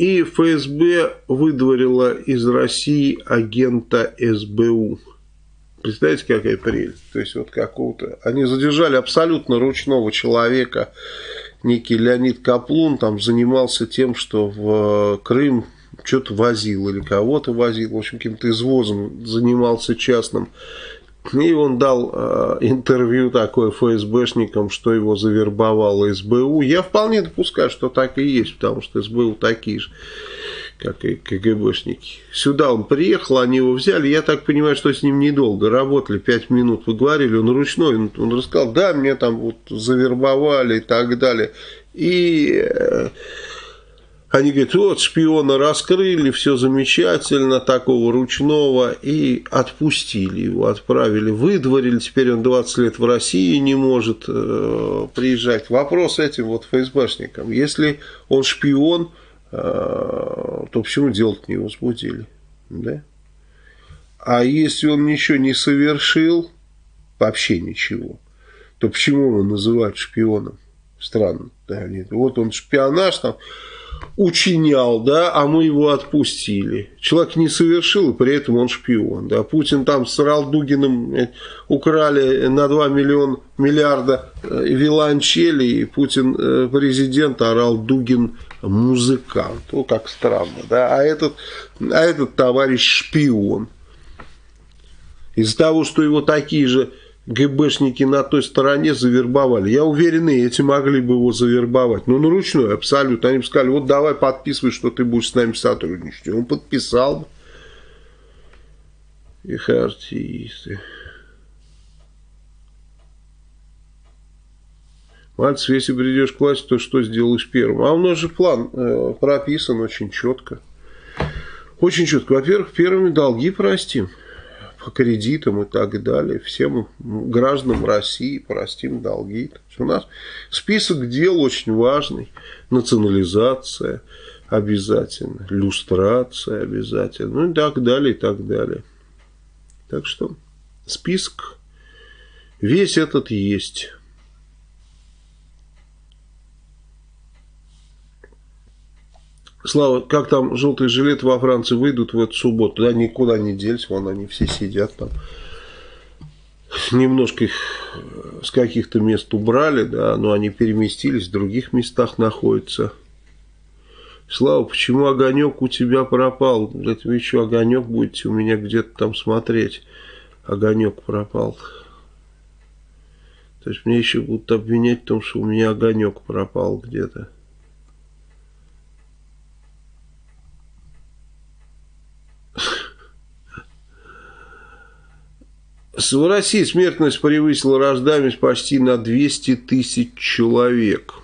Speaker 1: И ФСБ выдворила из России агента СБУ. Представляете, какая прелесть? То есть, вот какого-то... Они задержали абсолютно ручного человека, некий Леонид Каплун, там занимался тем, что в Крым что-то возил или кого-то возил, в общем, каким-то извозом занимался частным. И он дал э, интервью такое ФСБшникам, что его завербовало СБУ. Я вполне допускаю, что так и есть, потому что СБУ такие же, как и КГБшники. Сюда он приехал, они его взяли. Я так понимаю, что с ним недолго работали, пять минут вы говорили, он ручной. Он, он рассказал, да, меня там вот завербовали и так далее. И... Э, они говорят, вот шпиона раскрыли, все замечательно, такого ручного, и отпустили его, отправили, выдворили, теперь он 20 лет в России не может э, приезжать. Вопрос этим вот ФСБшникам, если он шпион, э, то почему делать не возбудили? Да? А если он ничего не совершил, вообще ничего, то почему его называют шпионом? Странно. Да, вот он шпионаж там учинял, да, а мы его отпустили. Человек не совершил, и при этом он шпион. Да. Путин там с Ралдугиным украли на 2 миллиона, миллиарда э, виолончели, и Путин э, президент, а Ралдугин музыкант. Ну, как странно, да. А этот, а этот товарищ шпион. Из-за того, что его такие же ГБшники на той стороне завербовали. Я уверен, эти могли бы его завербовать. Но ну, на ручной абсолютно. Они бы сказали, вот давай подписывай, что ты будешь с нами сотрудничать. Он подписал. Их артисты. Мальцев, если придешь к власти, то что сделаешь первым? А у нас же план э, прописан очень четко. Очень четко. Во-первых, первыми долги простим по кредитам и так далее. Всем гражданам России простим долги. У нас список дел очень важный. Национализация обязательно, люстрация обязательно, ну и так далее, и так далее. Так что список весь этот есть. Слава, как там желтые жилеты во Франции выйдут в эту субботу? Да, никуда не делись, вон они все сидят там. Немножко их э, с каких-то мест убрали, да, но они переместились, в других местах находятся. Слава, почему огонек у тебя пропал? Это вы еще огонек будете у меня где-то там смотреть. Огонек пропал. То есть мне еще будут обвинять в том, что у меня огонек пропал где-то. В России смертность превысила рождаемость почти на 200 тысяч человек.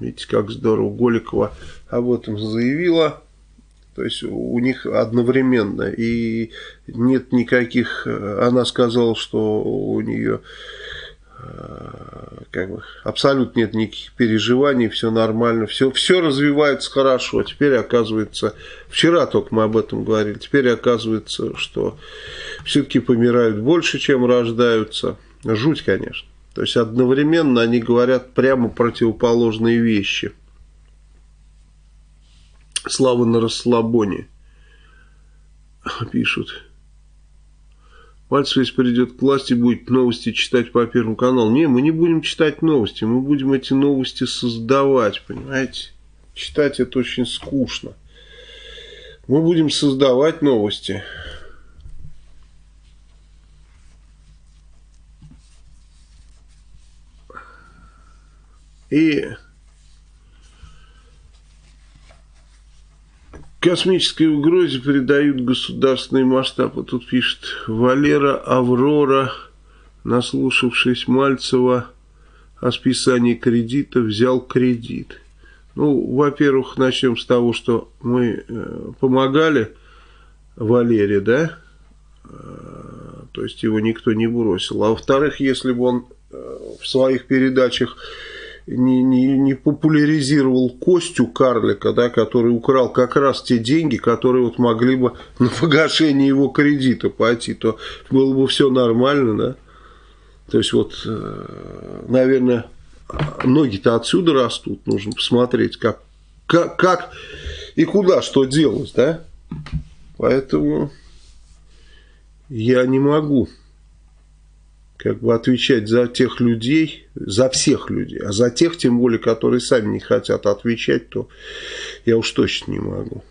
Speaker 1: Видите, как здорово. Голикова об этом заявила. То есть у них одновременно. И нет никаких... Она сказала, что у нее как бы абсолютно нет никаких переживаний, все нормально, все, все развивается хорошо. Теперь оказывается, вчера только мы об этом говорили, теперь оказывается, что все-таки помирают больше, чем рождаются. Жуть, конечно. То есть одновременно они говорят прямо противоположные вещи. Слава на расслабоне, пишут. Мальцев, если придет к власти, будет новости читать по Первому каналу. Не, мы не будем читать новости, мы будем эти новости создавать, понимаете? Читать это очень скучно. Мы будем создавать новости. И космической угрозе придают государственный масштаб. Вот тут пишет Валера Аврора, наслушавшись Мальцева о списании кредита, взял кредит. Ну, во-первых, начнем с того, что мы э, помогали Валере, да? Э, то есть его никто не бросил. А во-вторых, если бы он э, в своих передачах не, не, не популяризировал Костю Карлика, да, который украл как раз те деньги, которые вот могли бы на погашение его кредита пойти, то было бы все нормально, да. То есть вот, э, наверное, ноги-то отсюда растут, нужно посмотреть, как, как, как и куда что делать, да. Поэтому я не могу как бы отвечать за тех людей, за всех людей, а за тех, тем более, которые сами не хотят отвечать, то я уж точно не могу.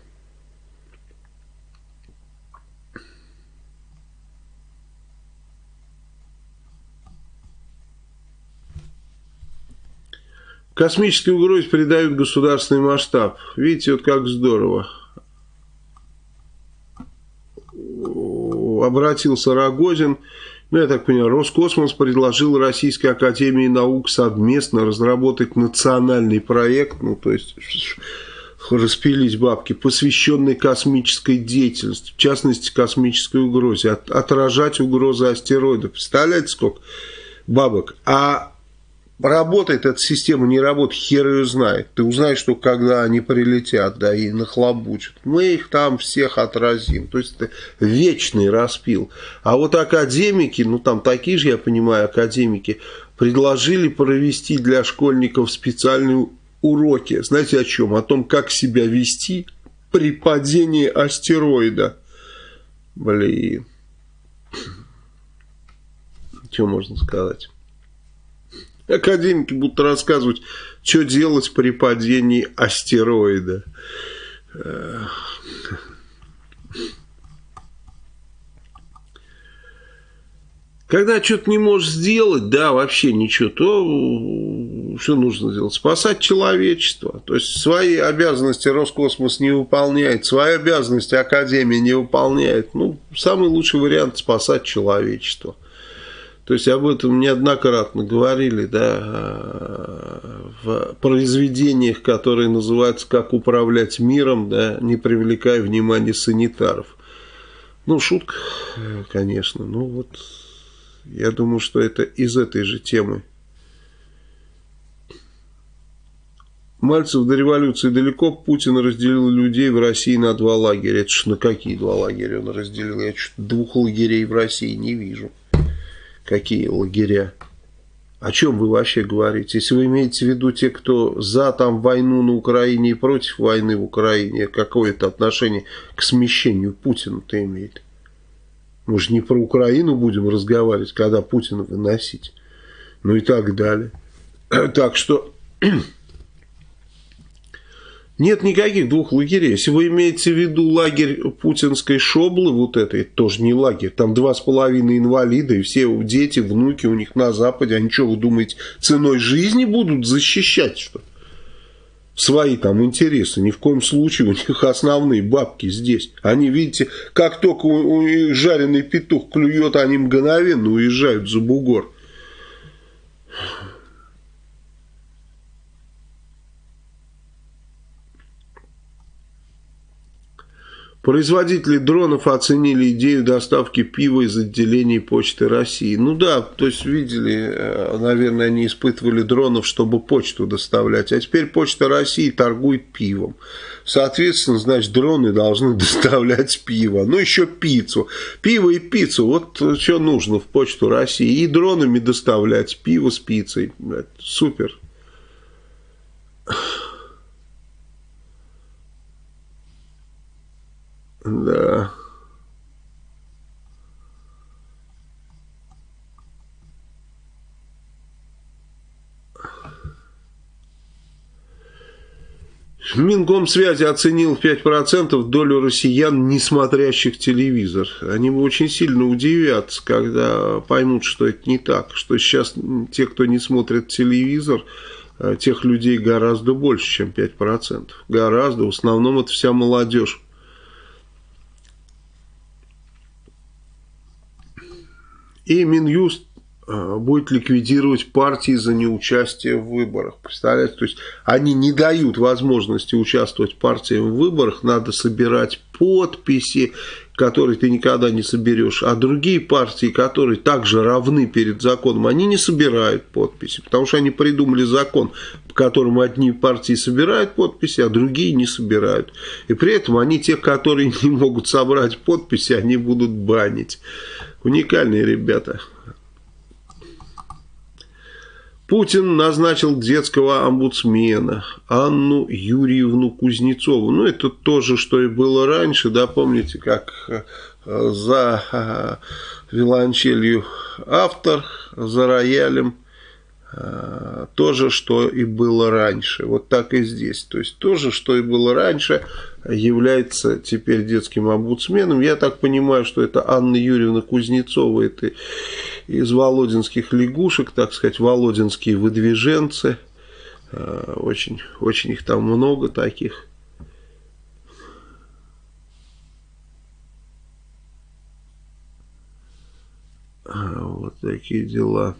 Speaker 1: Космической угрозе придают государственный масштаб. Видите, вот как здорово. Обратился Рогозин ну, я так понимаю, Роскосмос предложил Российской Академии Наук совместно разработать национальный проект, ну, то есть распилить бабки, посвященный космической деятельности, в частности, космической угрозе, от, отражать угрозы астероидов. Представляете, сколько бабок? А Работает эта система, не работает, хер ее знает. Ты узнаешь, что когда они прилетят, да, и нахлобучат. Мы их там всех отразим. То есть это вечный распил. А вот академики, ну там такие же, я понимаю, академики, предложили провести для школьников специальные уроки. Знаете о чем? О том, как себя вести при падении астероида. Блин. Что можно сказать? Академики будут рассказывать, что делать при падении астероида. Когда что-то не можешь сделать, да, вообще ничего, то что нужно сделать? Спасать человечество. То есть свои обязанности Роскосмос не выполняет, свои обязанности Академия не выполняет. Ну, самый лучший вариант спасать человечество. То есть об этом неоднократно говорили, да, в произведениях, которые называются «Как управлять миром», да, не привлекая внимания санитаров. Ну, шутка, конечно, ну вот я думаю, что это из этой же темы. Мальцев до революции далеко. Путин разделил людей в России на два лагеря. Это ж на какие два лагеря он разделил? Я что-то двух лагерей в России не вижу. Какие лагеря? О чем вы вообще говорите? Если вы имеете в виду те, кто за там войну на Украине и против войны в Украине, какое это отношение к смещению Путина-то имеет? Мы же не про Украину будем разговаривать, когда Путина выносить. Ну и так далее. Так что нет никаких двух лагерей. Если вы имеете в виду лагерь путинской шоблы, вот это, это тоже не лагерь. Там два с половиной инвалида, и все дети, внуки у них на Западе. Они что, вы думаете, ценой жизни будут защищать, что свои там интересы. Ни в коем случае у них основные бабки здесь. Они, видите, как только жареный петух клюет, они мгновенно уезжают за бугор. Производители дронов оценили идею доставки пива из отделений Почты России. Ну да, то есть видели, э, наверное, они испытывали дронов, чтобы почту доставлять. А теперь Почта России торгует пивом. Соответственно, значит, дроны должны доставлять пиво. Ну, еще пиццу. Пиво и пиццу. Вот что нужно в Почту России. И дронами доставлять пиво с пиццей. Супер. Да. Минкомсвязи оценил в 5% долю россиян, не смотрящих телевизор. Они очень сильно удивятся, когда поймут, что это не так. Что сейчас те, кто не смотрит телевизор, э, тех людей гораздо больше, чем 5%. Гораздо. В основном это вся молодежь. И Минюст э, будет ликвидировать партии за неучастие в выборах. Представляете? То есть они не дают возможности участвовать партиям в выборах, надо собирать подписи, которые ты никогда не соберешь. А другие партии, которые также равны перед законом, они не собирают подписи, потому что они придумали закон, по которому одни партии собирают подписи, а другие не собирают. И при этом они тех, которые не могут собрать подписи, они будут банить. Уникальные ребята. Путин назначил детского омбудсмена Анну Юрьевну Кузнецову. Ну, это то же, что и было раньше, да, помните, как э, за э, виолончелью автор, за роялем то же, что и было раньше. Вот так и здесь. То есть то же, что и было раньше, является теперь детским омбудсменом. Я так понимаю, что это Анна Юрьевна Кузнецова, это из володинских лягушек, так сказать, володинские выдвиженцы. Э, очень, очень их там много таких. А, вот такие дела.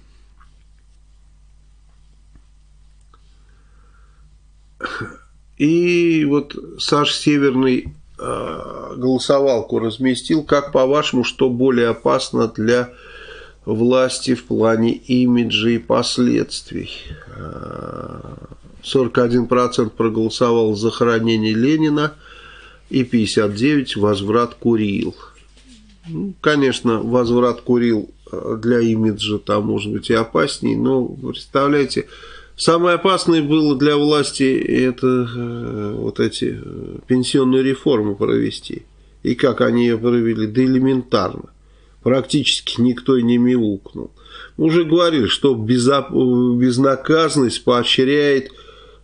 Speaker 1: И вот Саш Северный э, голосовалку разместил. Как по-вашему, что более опасно для власти в плане имиджа и последствий? 41% проголосовал за хранение Ленина и 59% возврат Курил. Ну, конечно, возврат Курил для имиджа там может быть и опаснее, но представляете, самое опасное было для власти это э, вот эти э, пенсионные реформы провести. И как они ее провели? Да элементарно. Практически никто не мяукнул. Мы уже говорили, что безнаказанность поощряет Э,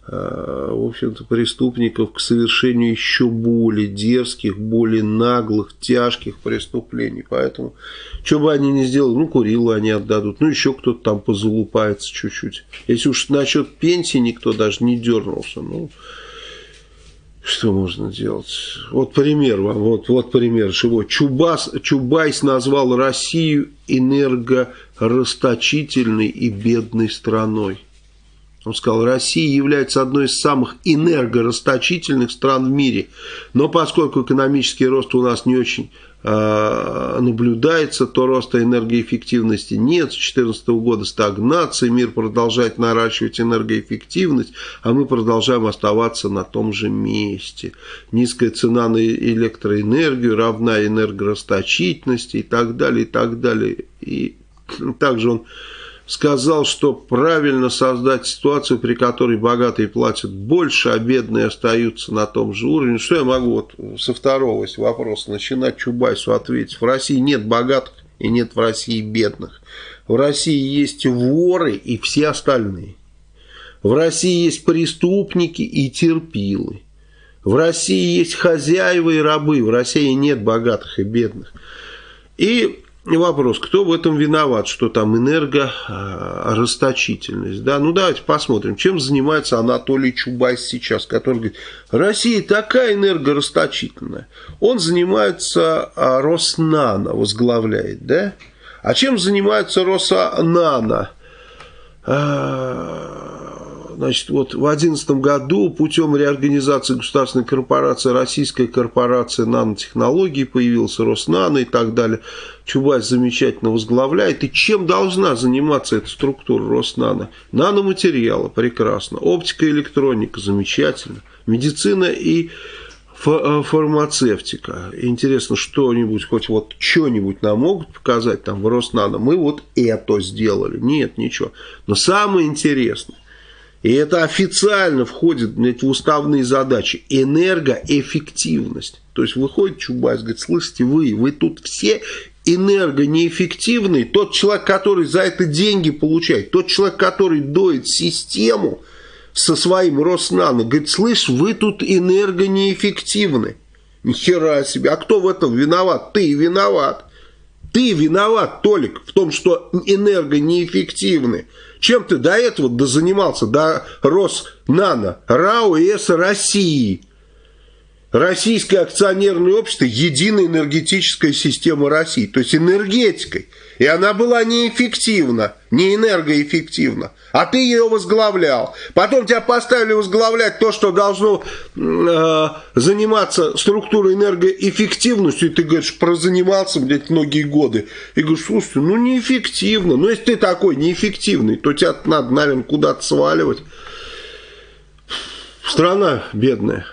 Speaker 1: в общем-то, преступников к совершению еще более дерзких, более наглых, тяжких преступлений. Поэтому, что бы они ни сделали, ну, Курилу они отдадут, ну, еще кто-то там позалупается чуть-чуть. Если уж насчет пенсии никто даже не дернулся, ну, что можно делать? Вот пример вам, вот, вот пример чего. Чубас, Чубайс назвал Россию энергорасточительной и бедной страной. Он сказал, Россия является одной из самых энергорасточительных стран в мире. Но поскольку экономический рост у нас не очень э, наблюдается, то роста энергоэффективности нет. С 2014 года стагнация, мир продолжает наращивать энергоэффективность, а мы продолжаем оставаться на том же месте. Низкая цена на электроэнергию равна энергорасточительности и так далее, и так далее. И также он сказал, что правильно создать ситуацию, при которой богатые платят больше, а бедные остаются на том же уровне. Что я могу вот со второго вопроса начинать Чубайсу ответить? В России нет богатых и нет в России бедных. В России есть воры и все остальные. В России есть преступники и терпилы. В России есть хозяева и рабы. В России нет богатых и бедных. И вопрос, кто в этом виноват, что там энергорасточительность. Да? Ну давайте посмотрим, чем занимается Анатолий Чубайс сейчас, который говорит, Россия такая энергорасточительная. Он занимается а, Роснано, возглавляет, да? А чем занимается Роснано? Значит, вот в 2011 году путем реорганизации государственной корпорации Российская корпорация нанотехнологий появилась, Роснано и так далее. Чубайс замечательно возглавляет. И чем должна заниматься эта структура Роснано? Наноматериалы, прекрасно. Оптика и электроника, замечательно. Медицина и э, фармацевтика. Интересно, что-нибудь, хоть вот что-нибудь нам могут показать там в Роснано. Мы вот это сделали. Нет, ничего. Но самое интересное, и это официально входит блядь, в уставные задачи. Энергоэффективность. То есть выходит Чубайс, говорит, слышите, вы, вы тут все энергонеэффективный, тот человек, который за это деньги получает, тот человек, который доит систему со своим Роснано, говорит, слышь, вы тут энергонеэффективны. Ни хера себе. А кто в этом виноват? Ты виноват. Ты виноват, Толик, в том, что энергонеэффективны. Чем ты до этого занимался, до Роснано, РАО и С России? Российское акционерное общество – единая энергетическая система России, то есть энергетикой. И она была неэффективна, не энергоэффективна. А ты ее возглавлял. Потом тебя поставили возглавлять то, что должно э, заниматься структурой энергоэффективностью. И ты говоришь, прозанимался, блядь, многие годы. И говоришь, слушай, ну неэффективно. Ну если ты такой неэффективный, то тебя надо, наверное, куда-то сваливать. Страна бедная.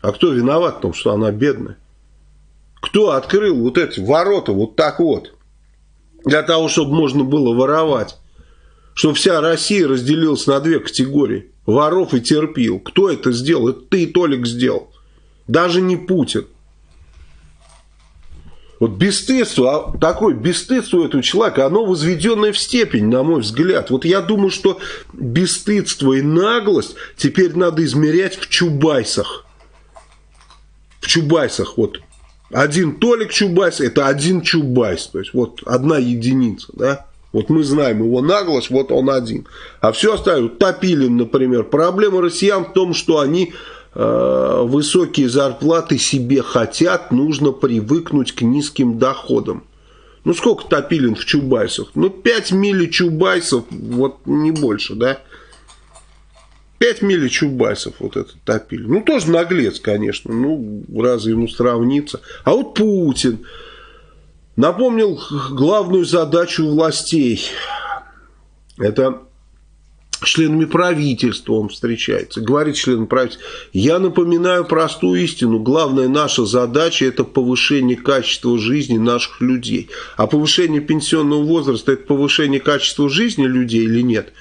Speaker 1: А кто виноват в том, что она бедная? Кто открыл вот эти ворота вот так вот? Для того, чтобы можно было воровать. Чтобы вся Россия разделилась на две категории. Воров и терпил. Кто это сделал? Это ты, Толик, сделал. Даже не Путин. Вот бесстыдство, а такое бесстыдство у этого человека, оно возведенное в степень, на мой взгляд. Вот я думаю, что бесстыдство и наглость теперь надо измерять в чубайсах в Чубайсах, вот один Толик Чубайс, это один Чубайс, то есть вот одна единица, да, вот мы знаем его наглость, вот он один. А все остальное, Топилин, например, проблема россиян в том, что они э, высокие зарплаты себе хотят, нужно привыкнуть к низким доходам. Ну сколько Топилин в Чубайсах? Ну 5 мили Чубайсов, вот не больше, да. 5 мили Чубайсов вот этот топили. Ну, тоже наглец, конечно. Ну, разве ему сравниться. А вот Путин напомнил главную задачу властей. Это членами правительства он встречается, говорит членам правительства, я напоминаю простую истину, главная наша задача это повышение качества жизни наших людей. А повышение пенсионного возраста это повышение качества жизни людей или нет?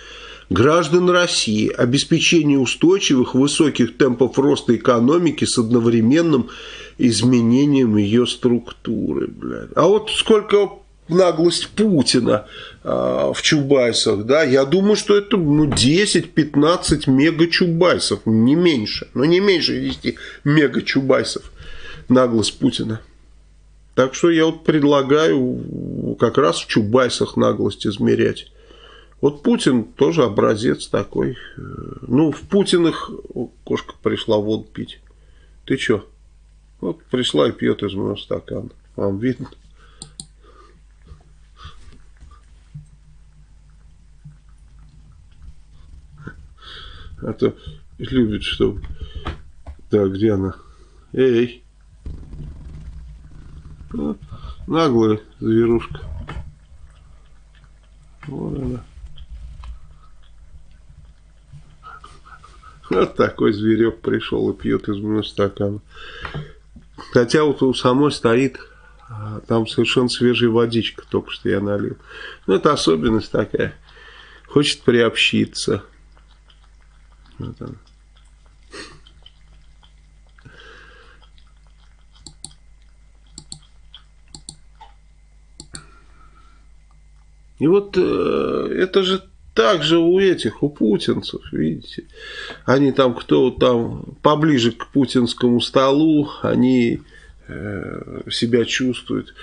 Speaker 1: Граждан России, обеспечение устойчивых высоких темпов роста экономики с одновременным изменением ее структуры. Блядь. А вот сколько наглость Путина э, в Чубайсах, да, я думаю, что это ну, 10-15 мега-чубайсов, не меньше, но не меньше 10 мега-чубайсов наглость Путина. Так что я вот предлагаю как раз в Чубайсах наглость измерять. Вот Путин тоже образец такой. Ну, в Путиных кошка пришла воду пить. Ты чё? Вот пришла и пьет из моего стакана. Вам видно? А то любит, чтобы... Так, где она? Эй! Наглая зверушка. Вот она. Вот такой зверек пришел и пьет из моего стакана. Хотя вот у самой стоит, а, там совершенно свежая водичка, только что я налил. Ну, это особенность такая. Хочет приобщиться. Вот он. И вот э, это же так же у этих, у путинцев, видите. Они там, кто там поближе к путинскому столу, они э, себя чувствуют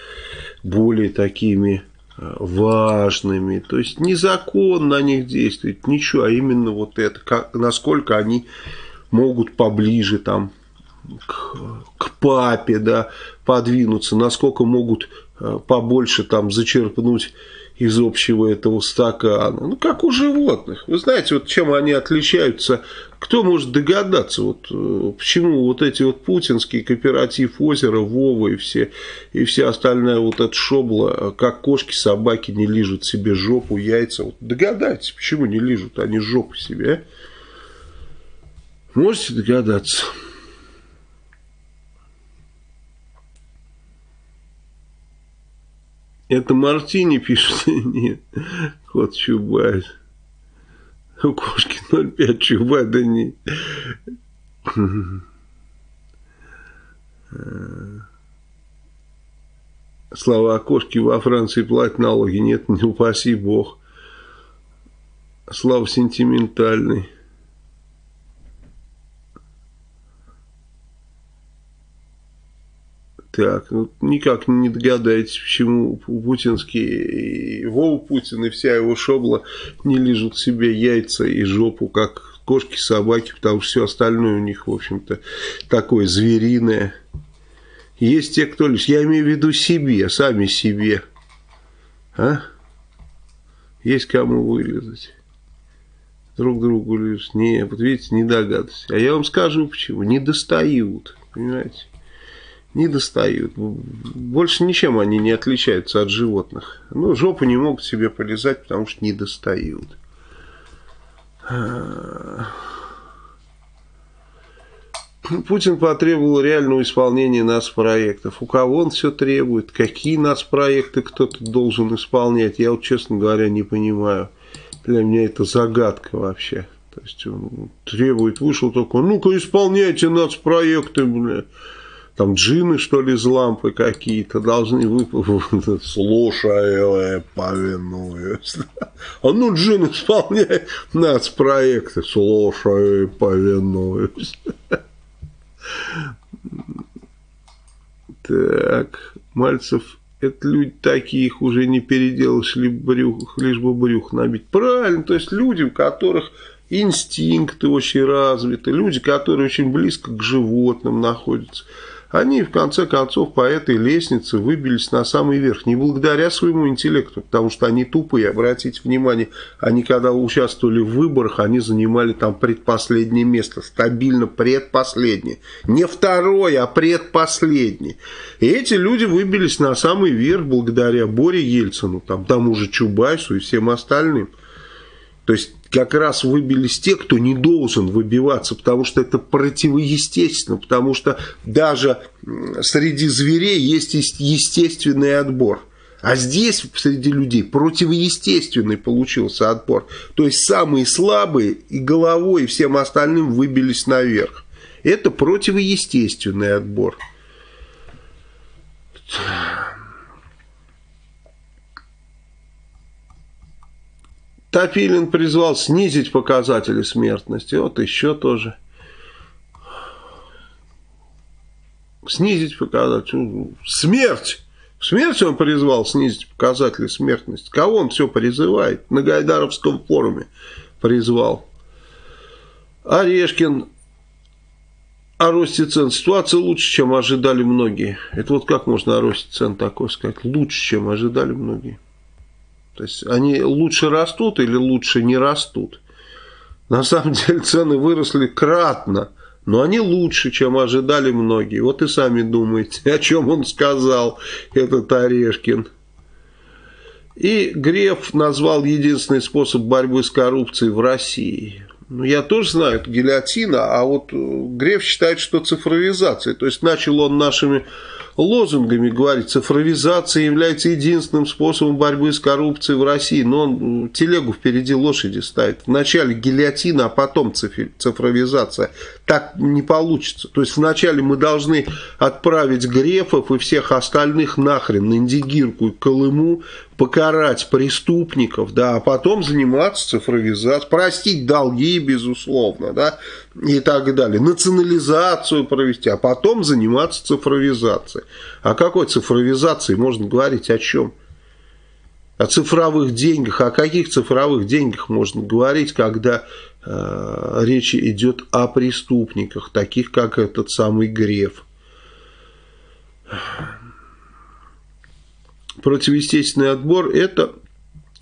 Speaker 1: более такими э, важными. То есть незаконно на них действует ничего, а именно вот это, как, насколько они могут поближе там к, к папе, да, подвинуться, насколько могут э, побольше там зачерпнуть из общего этого стакана. Ну, как у животных. Вы знаете, вот чем они отличаются, кто может догадаться, вот, э, почему вот эти вот путинские кооператив озера, Вова и все, и вся остальная вот эта шобла, как кошки, собаки не лижут себе жопу, яйца. Вот догадайтесь, почему не лижут они жопу себе, а? Можете догадаться? Это Мартини пишет? Нет. Кот Чубайс. У кошки 0,5 Чубай, да не. Слова о кошке во Франции платят налоги. Нет, не упаси бог. Слава сентиментальный. Так, ну, никак не догадаетесь, почему путинские, Вова Путин и вся его шобла не лежат себе яйца и жопу, как кошки, собаки, потому что все остальное у них, в общем-то, такое звериное. Есть те, кто лишь, я имею в виду себе, сами себе. А? Есть кому вылезать. Друг другу лишь. Не, вот видите, не догадываюсь. А я вам скажу почему. Не достают, понимаете не достают. Больше ничем они не отличаются от животных. Ну, жопу не могут себе полезать, потому что не достают. Путин потребовал реального исполнения нас проектов. У кого он все требует? Какие нас проекты кто-то должен исполнять? Я вот, честно говоря, не понимаю. Для меня это загадка вообще. То есть он требует, вышел такой, ну-ка исполняйте нас проекты, бля там джины, что ли, из лампы какие-то должны выпустить. Слушаю, повинуюсь. А ну, джин, исполняй нацпроекты. Слушаю, повинуюсь. Так, Мальцев, это люди такие, их уже не переделаешь, либо брюх, лишь бы брюх набить. Правильно, то есть люди, у которых инстинкты очень развиты, люди, которые очень близко к животным находятся. Они, в конце концов, по этой лестнице выбились на самый верх. Не благодаря своему интеллекту, потому что они тупые, обратите внимание, они когда участвовали в выборах, они занимали там предпоследнее место, стабильно предпоследнее. Не второе, а предпоследнее. И эти люди выбились на самый верх благодаря Боре Ельцину, там, тому же Чубайсу и всем остальным. То есть как раз выбились те, кто не должен выбиваться, потому что это противоестественно, потому что даже среди зверей есть естественный отбор. А здесь среди людей противоестественный получился отбор. То есть самые слабые и головой, и всем остальным выбились наверх. Это противоестественный отбор. Топилин призвал снизить показатели смертности. Вот еще тоже. Снизить показатели. Смерть! Смерть он призвал снизить показатели смертности. Кого он все призывает? На Гайдаровском форуме призвал. Орешкин о росте цен. Ситуация лучше, чем ожидали многие. Это вот как можно о росте цен такое сказать? Лучше, чем ожидали многие. То есть они лучше растут или лучше не растут? На самом деле цены выросли кратно, но они лучше, чем ожидали многие. Вот и сами думаете, о чем он сказал, этот Орешкин. И Греф назвал единственный способ борьбы с коррупцией в России. Ну, я тоже знаю, это гильотина, а вот Греф считает, что цифровизация. То есть начал он нашими лозунгами говорит, цифровизация является единственным способом борьбы с коррупцией в России. Но он телегу впереди лошади ставит. Вначале гильотина, а потом цифровизация. Так не получится. То есть вначале мы должны отправить Грефов и всех остальных нахрен на Индигирку и Колыму, покарать преступников, да, а потом заниматься цифровизацией, простить долги, безусловно, да, и так далее, национализацию провести, а потом заниматься цифровизацией. О какой цифровизации можно говорить, о чем? О цифровых деньгах, о каких цифровых деньгах можно говорить, когда э, речь идет о преступниках, таких как этот самый Греф противоестественный отбор – это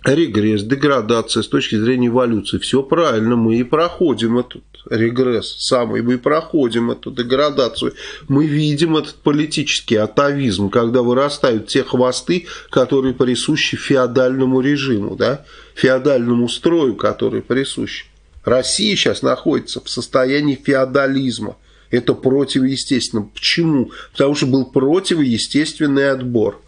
Speaker 1: регресс, деградация с точки зрения эволюции. Все правильно, мы и проходим этот регресс самый, мы и проходим эту деградацию. Мы видим этот политический атовизм, когда вырастают те хвосты, которые присущи феодальному режиму, да? феодальному строю, который присущ. Россия сейчас находится в состоянии феодализма. Это противоестественно. Почему? Потому что был противоестественный отбор.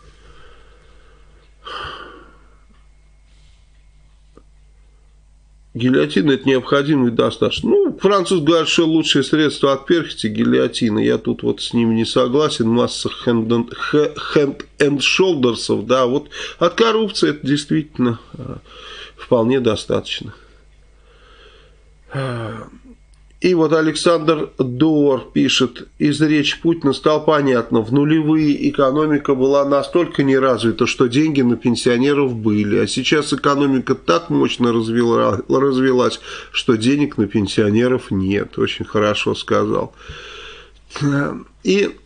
Speaker 1: Гильотина это необходимый достаточно. Ну, француз говорит, что лучшее средство от перхоти гильотина. Я тут вот с ним не согласен. Масса shoulders, да, вот от коррупции это действительно э, вполне достаточно. И вот Александр Дор пишет, из речи Путина стало понятно, в нулевые экономика была настолько неразвита, что деньги на пенсионеров были, а сейчас экономика так мощно развела, развелась, что денег на пенсионеров нет. Очень хорошо сказал. И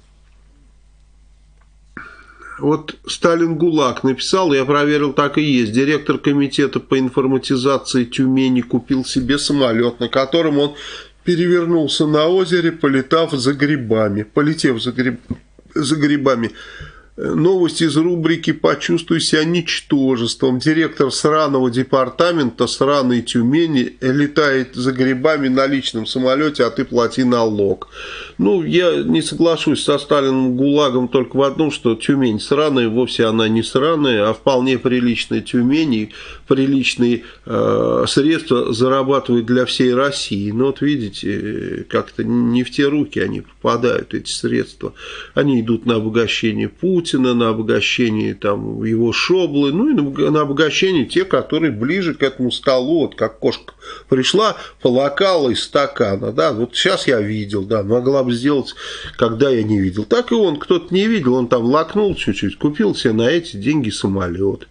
Speaker 1: вот Сталин ГУЛАГ написал, я проверил, так и есть. Директор комитета по информатизации Тюмени купил себе самолет, на котором он перевернулся на озере, полетав за грибами, полетев за, гриб, за грибами. Новость из рубрики «Почувствуй себя ничтожеством». Директор сраного департамента сраной Тюмени летает за грибами на личном самолете, а ты плати налог. Ну, я не соглашусь со Сталиным ГУЛАГом только в одном, что Тюмень сраная, вовсе она не сраная, а вполне приличная Тюмень и приличные э, средства зарабатывают для всей России. Но вот видите, как-то не в те руки они попадают, эти средства. Они идут на обогащение Путина, на обогащение там, его шоблы, ну и на, обогащение тех, которые ближе к этому столу, вот как кошка пришла, полакала из стакана, да, вот сейчас я видел, да, могла бы сделать, когда я не видел. Так и он, кто-то не видел, он там лакнул чуть-чуть, купил себе на эти деньги самолет.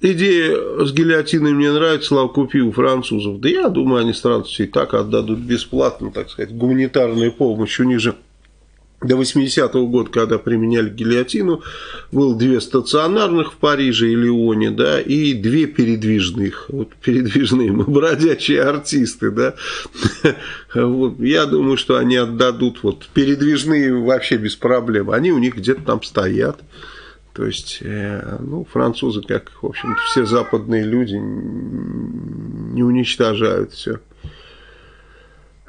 Speaker 1: Идея с гильотиной мне нравится, Слава, купи у французов. Да я думаю, они сразу все и так отдадут бесплатно, так сказать, гуманитарную помощь. У них же до 80-го года, когда применяли гильотину, было две стационарных в Париже и Лионе, да, и две передвижных. Вот передвижные мы бродячие артисты, да. Вот, я думаю, что они отдадут вот передвижные вообще без проблем. Они у них где-то там стоят. То есть, э, ну, французы, как, в общем-то, все западные люди, не уничтожают все.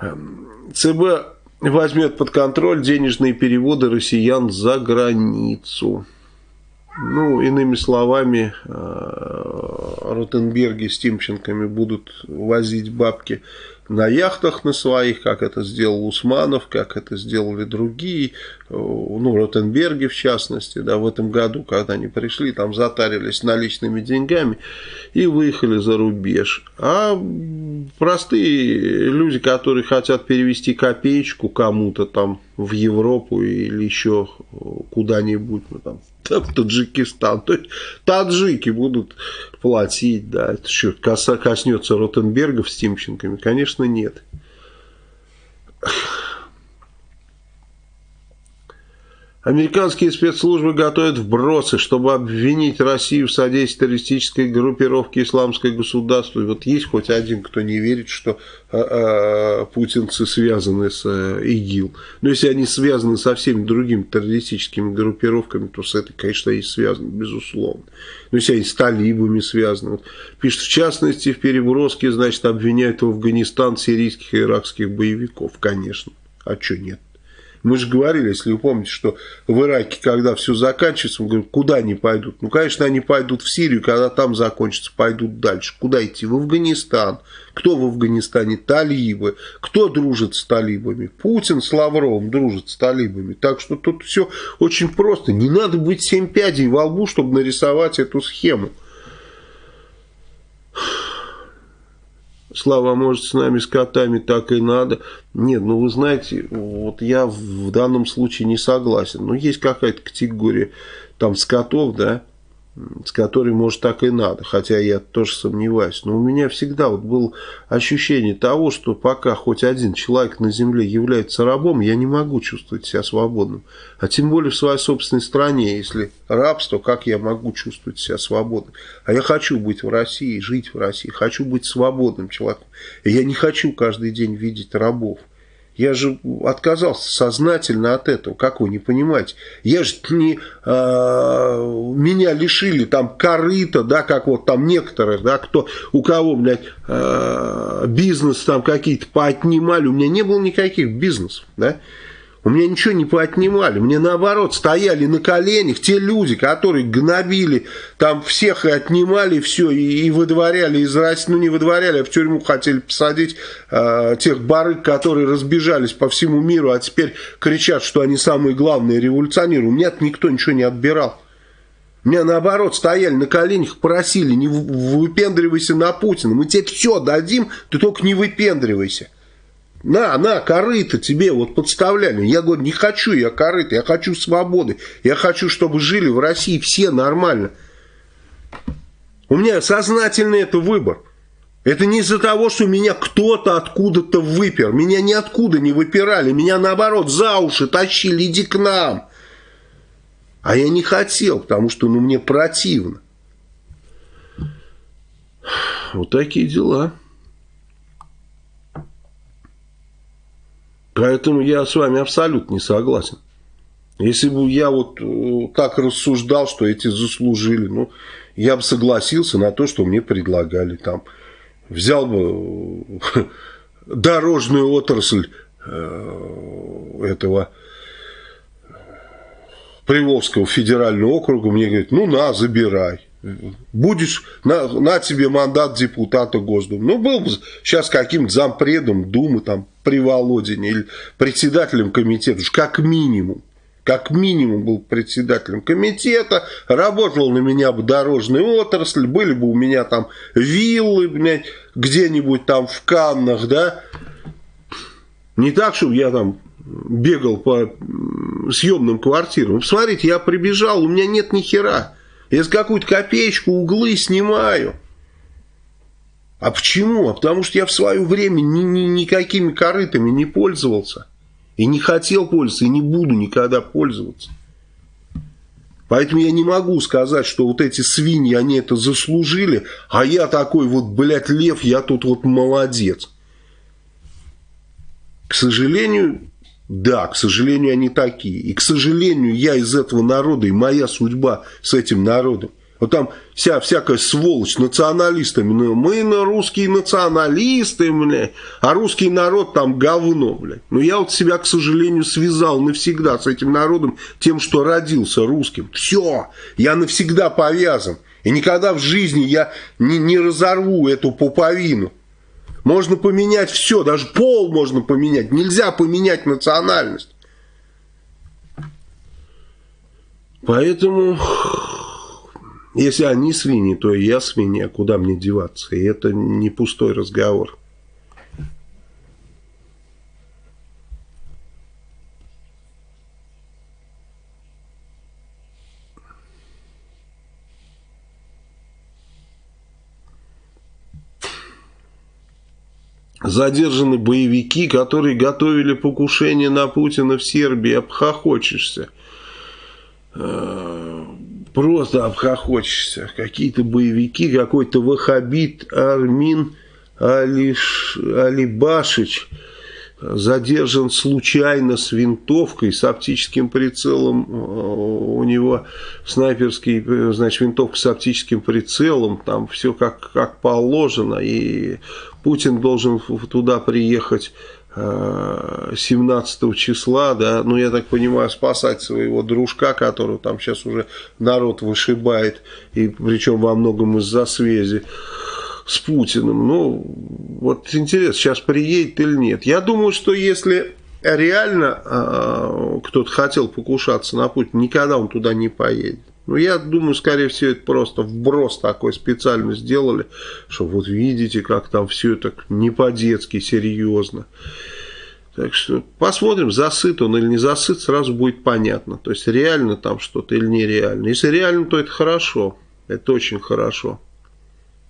Speaker 1: Эм, ЦБ возьмет под контроль денежные переводы россиян за границу. Ну, иными словами, э, Ротенберги с Тимченками будут возить бабки на яхтах на своих, как это сделал Усманов, как это сделали другие, ну, Ротенберги в частности, да, в этом году, когда они пришли, там затарились наличными деньгами и выехали за рубеж. А простые люди, которые хотят перевести копеечку кому-то там в Европу или еще куда-нибудь, ну, там, в Таджикистан. То есть таджики будут платить, да. Это что, коснется Ротенбергов с Тимченками? Конечно, нет. Американские спецслужбы готовят вбросы, чтобы обвинить Россию в содействии террористической группировке «Исламское государство». Вот есть хоть один, кто не верит, что а, а, путинцы связаны с а, ИГИЛ. Но если они связаны со всеми другими террористическими группировками, то с этой, конечно, они связаны, безусловно. Но если они с талибами связаны. Вот, пишет, в частности, в переброске, значит, обвиняют в Афганистан сирийских и иракских боевиков. Конечно. А что нет? Мы же говорили, если вы помните, что в Ираке, когда все заканчивается, мы говорим, куда они пойдут? Ну, конечно, они пойдут в Сирию, когда там закончится, пойдут дальше. Куда идти? В Афганистан. Кто в Афганистане? Талибы. Кто дружит с талибами? Путин с Лавровым дружит с талибами. Так что тут все очень просто. Не надо быть семь пядей во лбу, чтобы нарисовать эту схему. Слава, может, с нами, с котами, так и надо. Нет, ну вы знаете, вот я в данном случае не согласен. Но есть какая-то категория там скотов, да, с которой, может, так и надо, хотя я тоже сомневаюсь. Но у меня всегда вот было ощущение того, что пока хоть один человек на земле является рабом, я не могу чувствовать себя свободным. А тем более в своей собственной стране, если рабство, как я могу чувствовать себя свободным? А я хочу быть в России, жить в России, хочу быть свободным человеком. И я не хочу каждый день видеть рабов. Я же отказался сознательно от этого. Как вы не понимаете? Я же не... Э, меня лишили там корыта, да, как вот там некоторых, да, кто, у кого, блядь, э, бизнес там какие-то поотнимали. У меня не было никаких бизнесов, да. У меня ничего не поотнимали. Мне наоборот стояли на коленях те люди, которые гнобили там всех и отнимали все, и, и выдворяли из России, ну не выдворяли, а в тюрьму хотели посадить э, тех барыг, которые разбежались по всему миру, а теперь кричат, что они самые главные революционеры. У меня никто ничего не отбирал. Меня наоборот стояли на коленях, просили, не выпендривайся на Путина. Мы тебе все дадим, ты только не выпендривайся. На, на, корыто тебе вот подставляли. Я говорю, не хочу я корыто, я хочу свободы. Я хочу, чтобы жили в России все нормально. У меня сознательный это выбор. Это не из-за того, что меня кто-то откуда-то выпер. Меня ниоткуда не выпирали. Меня наоборот за уши тащили, иди к нам. А я не хотел, потому что ну, мне противно. Вот такие дела. Поэтому я с вами абсолютно не согласен. Если бы я вот э, так рассуждал, что эти заслужили, ну, я бы согласился на то, что мне предлагали там. Взял бы э, дорожную отрасль э, этого Приволжского федерального округа, мне говорят, ну на, забирай. Будешь, на, на тебе мандат депутата Госдумы. Ну, был бы сейчас каким-то зампредом Думы, там, при Володине, или председателем комитета, уж как минимум. Как минимум был председателем комитета, работал на меня бы дорожная отрасль, были бы у меня там виллы, где-нибудь там в Каннах, да. Не так, чтобы я там бегал по съемным квартирам. Посмотрите, я прибежал, у меня нет ни хера. Я за какую-то копеечку углы снимаю. А почему? А потому что я в свое время ни, ни, никакими корытами не пользовался. И не хотел пользоваться, и не буду никогда пользоваться. Поэтому я не могу сказать, что вот эти свиньи, они это заслужили, а я такой вот, блядь, лев, я тут вот молодец. К сожалению, Да, к сожалению, они такие. И, к сожалению, я из этого народа, и моя судьба с этим народом. Вот там вся всякая сволочь националистами. Ну, мы на русские националисты, бля, а русский народ там говно, блядь. Но я вот себя, к сожалению, связал навсегда с этим народом тем, что родился русским. Все, я навсегда повязан. И никогда в жизни я не, не разорву эту пуповину. Можно поменять все, даже пол можно поменять. Нельзя поменять национальность. Поэтому если они свиньи, то и я свинья, куда мне деваться? И это не пустой разговор. Задержаны боевики, которые готовили покушение на Путина в Сербии. Обхохочешься просто обхохочешься. Какие-то боевики, какой-то вахабит Армин Алиш, Алибашич задержан случайно с винтовкой, с оптическим прицелом. У него снайперский, значит, винтовка с оптическим прицелом. Там все как, как положено. И Путин должен туда приехать 17 числа, да, ну, я так понимаю, спасать своего дружка, которого там сейчас уже народ вышибает, и причем во многом из-за связи с Путиным. Ну, вот интересно, сейчас приедет или нет. Я думаю, что если реально э, кто-то хотел покушаться на Путина, никогда он туда не поедет. Ну, я думаю, скорее всего, это просто вброс такой специально сделали, что вот видите, как там все это не по-детски, серьезно. Так что посмотрим, засыт он или не засыт, сразу будет понятно. То есть реально там что-то или нереально. Если реально, то это хорошо. Это очень хорошо.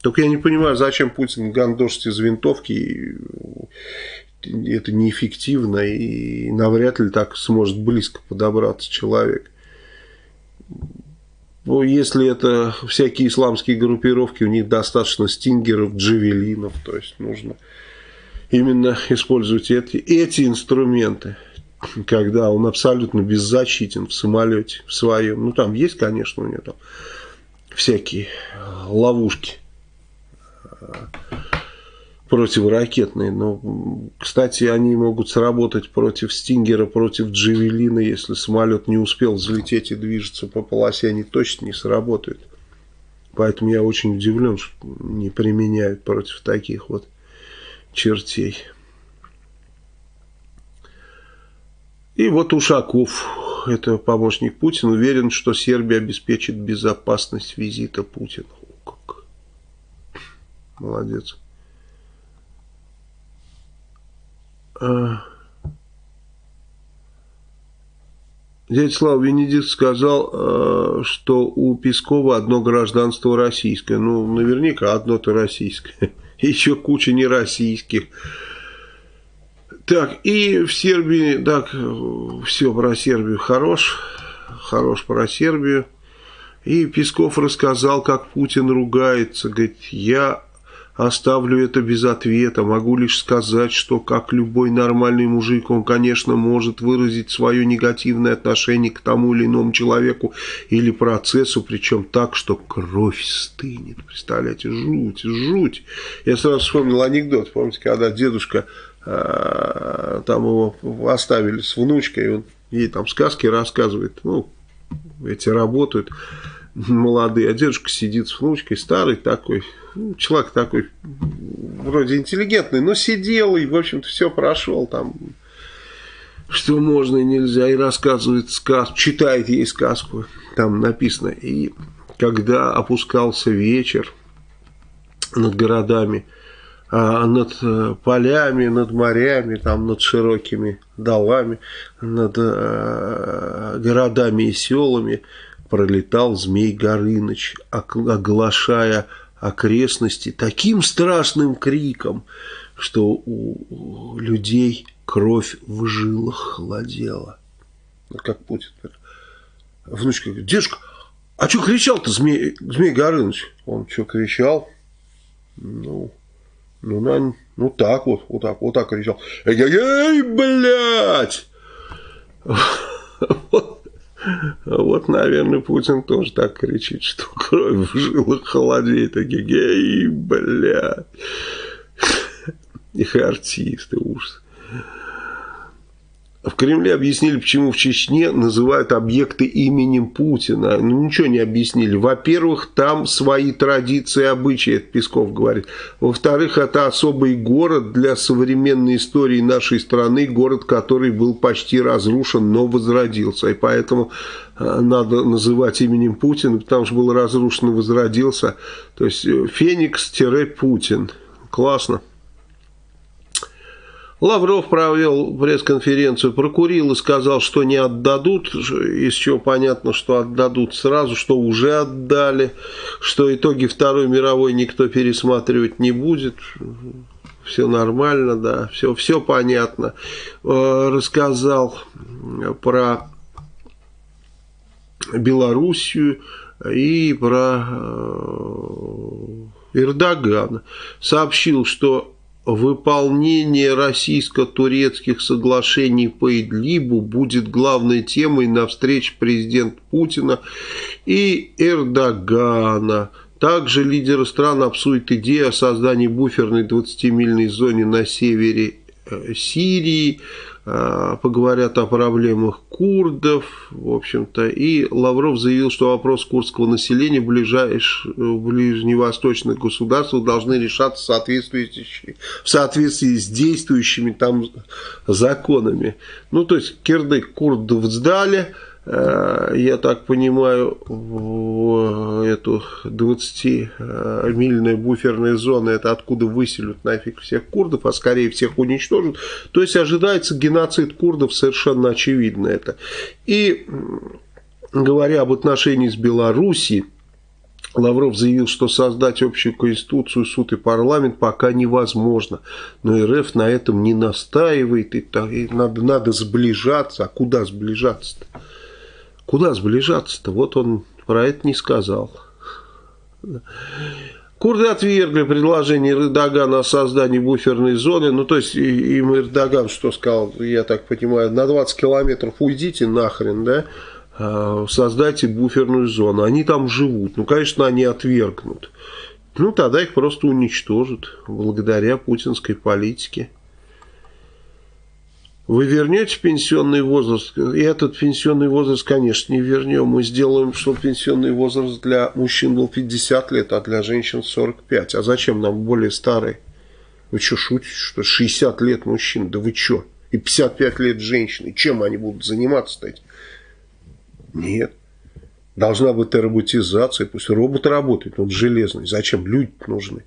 Speaker 1: Только я не понимаю, зачем Путин гандошит из винтовки. Это неэффективно и навряд ли так сможет близко подобраться человек. Ну, если это всякие исламские группировки, у них достаточно стингеров, джавелинов, то есть нужно именно использовать эти, эти инструменты, когда он абсолютно беззащитен в самолете в своем. Ну, там есть, конечно, у него там всякие ловушки противоракетные. Но, кстати, они могут сработать против Стингера, против Джавелина. Если самолет не успел взлететь и движется по полосе, они точно не сработают. Поэтому я очень удивлен, что не применяют против таких вот чертей. И вот Ушаков, это помощник Путина, уверен, что Сербия обеспечит безопасность визита Путина. О, как. Молодец. А... Дядя Слава Венедикт сказал, э, что у Пескова одно гражданство российское. Ну, наверняка одно-то российское. Еще куча нероссийских. Так, и в Сербии, так, все про Сербию хорош. Хорош про Сербию. И Песков рассказал, как Путин ругается. Говорит, я Оставлю это без ответа. Могу лишь сказать, что, как любой нормальный мужик, он, конечно, может выразить свое негативное отношение к тому или иному человеку или процессу, причем так, что кровь стынет. Представляете, жуть, жуть. Я сразу вспомнил анекдот. Помните, когда дедушка э, там его оставили с внучкой, он ей там сказки рассказывает, ну, эти работают молодые, а дедушка сидит с внучкой, старый такой, ну, человек такой, вроде интеллигентный, но сидел и, в общем-то, все прошел там, что можно и нельзя, и рассказывает сказку, читает ей сказку, там написано, и когда опускался вечер над городами, а над э, полями, над морями, там, над широкими долами, над э, городами и селами, пролетал Змей Горыныч, оглашая окрестности таким страшным криком, что у людей кровь в жилах холодела. Как Путин. Внучка говорит, дедушка, а что кричал-то Змей, Змей Горыныч? Он что кричал? Ну, ну, на, ну так вот, вот так, вот так кричал. Эй, блядь! Вот, вот, наверное, Путин тоже так кричит, что кровь в жилах холодеет. Такие, эй, бля. Их артисты, ужас. В Кремле объяснили, почему в Чечне называют объекты именем Путина. Ну, ничего не объяснили. Во-первых, там свои традиции и обычаи, это Песков говорит. Во-вторых, это особый город для современной истории нашей страны, город, который был почти разрушен, но возродился. И поэтому э, надо называть именем Путина, потому что был разрушен и возродился. То есть э, Феникс-Путин. Классно. Лавров провел пресс-конференцию, прокурил и сказал, что не отдадут, из чего понятно, что отдадут сразу, что уже отдали, что итоги Второй мировой никто пересматривать не будет. Все нормально, да, все, все понятно. Э, рассказал про Белоруссию и про э, Эрдогана. Сообщил, что выполнение российско-турецких соглашений по Идлибу будет главной темой на встрече президента Путина и Эрдогана. Также лидеры стран обсудят идею о создании буферной 20-мильной зоне на севере Сирии, Э, поговорят о проблемах курдов, в общем-то, и Лавров заявил, что вопрос курдского населения в, ближайш... в ближневосточных государствах должны решаться в соответствии, в соответствии с действующими там законами. Ну, то есть, кирдык курдов сдали, Э, я так понимаю, в эту 20-мильная буферная зона, это откуда выселют нафиг всех курдов, а скорее всех уничтожат. То есть ожидается геноцид курдов, совершенно очевидно это. И говоря об отношении с Белоруссией, Лавров заявил, что создать общую конституцию, суд и парламент пока невозможно. Но РФ на этом не настаивает, и надо, надо сближаться. А куда сближаться-то? Куда сближаться-то? Вот он про это не сказал. Курды отвергли предложение Эрдогана о создании буферной зоны. Ну, то есть, им Эрдоган что сказал, я так понимаю, на 20 километров уйдите нахрен, да, а, создайте буферную зону. Они там живут. Ну, конечно, они отвергнут. Ну, тогда их просто уничтожат благодаря путинской политике. Вы вернете пенсионный возраст? И этот пенсионный возраст, конечно, не вернем. Мы сделаем, чтобы пенсионный возраст для мужчин был 50 лет, а для женщин 45. А зачем нам более старый? Вы что, шутите, что 60 лет мужчин? Да вы что? И 55 лет женщины. Чем они будут заниматься-то? Нет. Должна быть роботизация. Пусть робот работает, он железный. Зачем? Люди нужны.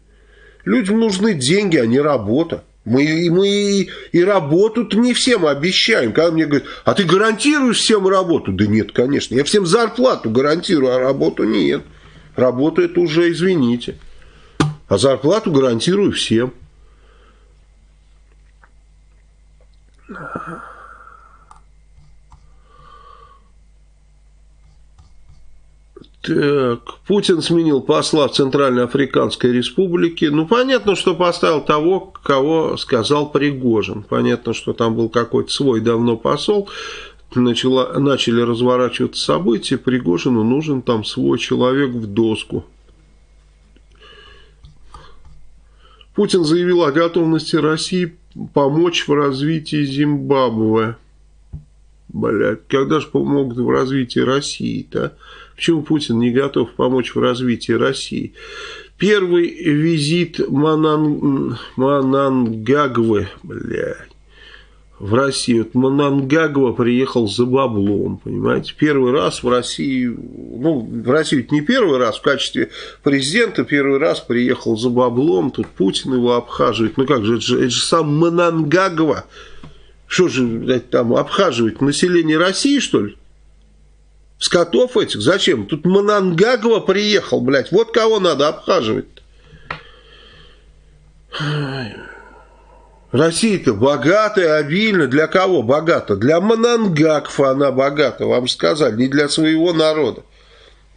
Speaker 1: Людям нужны деньги, а не работа. Мы, мы и работу-то не всем обещаем. Когда мне говорят, а ты гарантируешь всем работу? Да нет, конечно. Я всем зарплату гарантирую, а работу нет. Работу это уже, извините. А зарплату гарантирую всем. Так, Путин сменил посла в Центральной Африканской Республике. Ну, понятно, что поставил того, кого сказал Пригожин. Понятно, что там был какой-то свой давно посол. Начало, начали разворачиваться события. Пригожину нужен там свой человек в доску. Путин заявил о готовности России помочь в развитии Зимбабве. Блядь, когда же помогут в развитии России-то? Почему Путин не готов помочь в развитии России? Первый визит Манан... Манангагвы, блядь, в Россию. Вот Манангагва приехал за баблом, понимаете? Первый раз в России, ну, в Россию не первый раз, в качестве президента первый раз приехал за баблом, тут Путин его обхаживает. Ну как же, это же, это же сам Манангагва. Что же, блядь, там, обхаживать население России, что ли? Скотов этих? Зачем? Тут Манангагова приехал, блядь. Вот кого надо обхаживать. Россия-то богатая, обильно. Для кого богата? Для Манангакфа она богата, вам сказали, не для своего народа.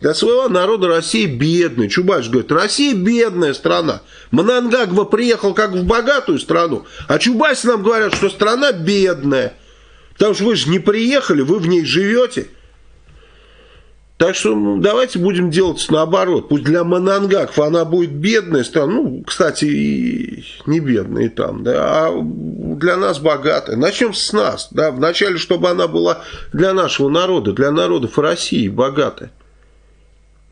Speaker 1: Для своего народа Россия бедная. Чубайш говорит, Россия бедная страна. Манангагва приехал как в богатую страну, а Чубайс нам говорят, что страна бедная. Потому что вы же не приехали, вы в ней живете. Так что ну, давайте будем делать наоборот. Пусть для Манангаков она будет бедная страна, ну, кстати, и не бедная и там, да, а для нас богатая. Начнем с нас, да, вначале, чтобы она была для нашего народа, для народов России богатая,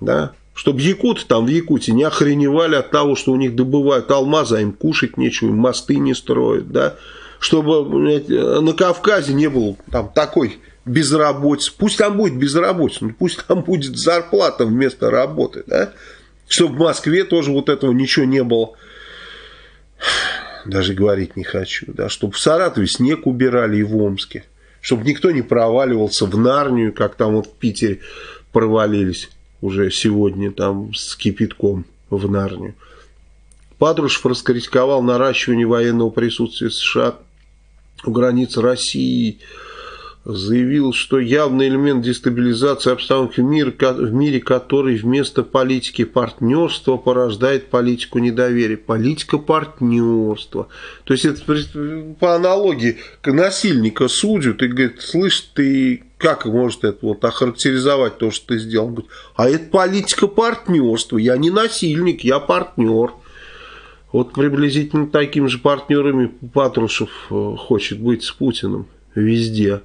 Speaker 1: да, чтобы якуты там в Якутии не охреневали от того, что у них добывают алмазы, а им кушать нечего, мосты не строят, да, чтобы на Кавказе не было там такой безработицы. Пусть там будет безработица, но пусть там будет зарплата вместо работы, да? Чтобы в Москве тоже вот этого ничего не было. Даже говорить не хочу, да? Чтобы в Саратове снег убирали и в Омске. Чтобы никто не проваливался в Нарнию, как там вот в Питере провалились уже сегодня там с кипятком в Нарнию. Патрушев раскритиковал наращивание военного присутствия США у границ России, заявил, что явный элемент дестабилизации обстановки в мире, в мире, который вместо политики партнерства порождает политику недоверия. Политика партнерства. То есть это по аналогии насильника судят и говорит, слышь, ты как может это вот охарактеризовать то, что ты сделал? Говорит, а это политика партнерства. Я не насильник, я партнер. Вот приблизительно такими же партнерами Патрушев э, хочет быть с Путиным везде.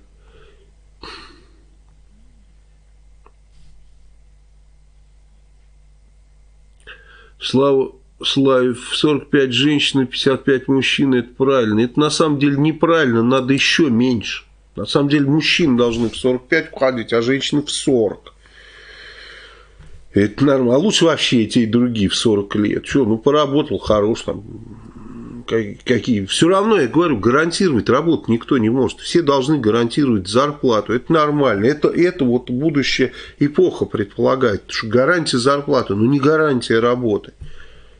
Speaker 1: Слава Славив, 45 женщин и 55 мужчин, это правильно. Это на самом деле неправильно, надо еще меньше. На самом деле мужчины должны в 45 входить, а женщины в 40. Это нормально. А лучше вообще эти и другие в 40 лет. Что, ну поработал, хорош там, какие. Все равно, я говорю, гарантировать работу никто не может. Все должны гарантировать зарплату. Это нормально. Это, это вот будущая эпоха предполагает. Что гарантия зарплаты, но не гарантия работы.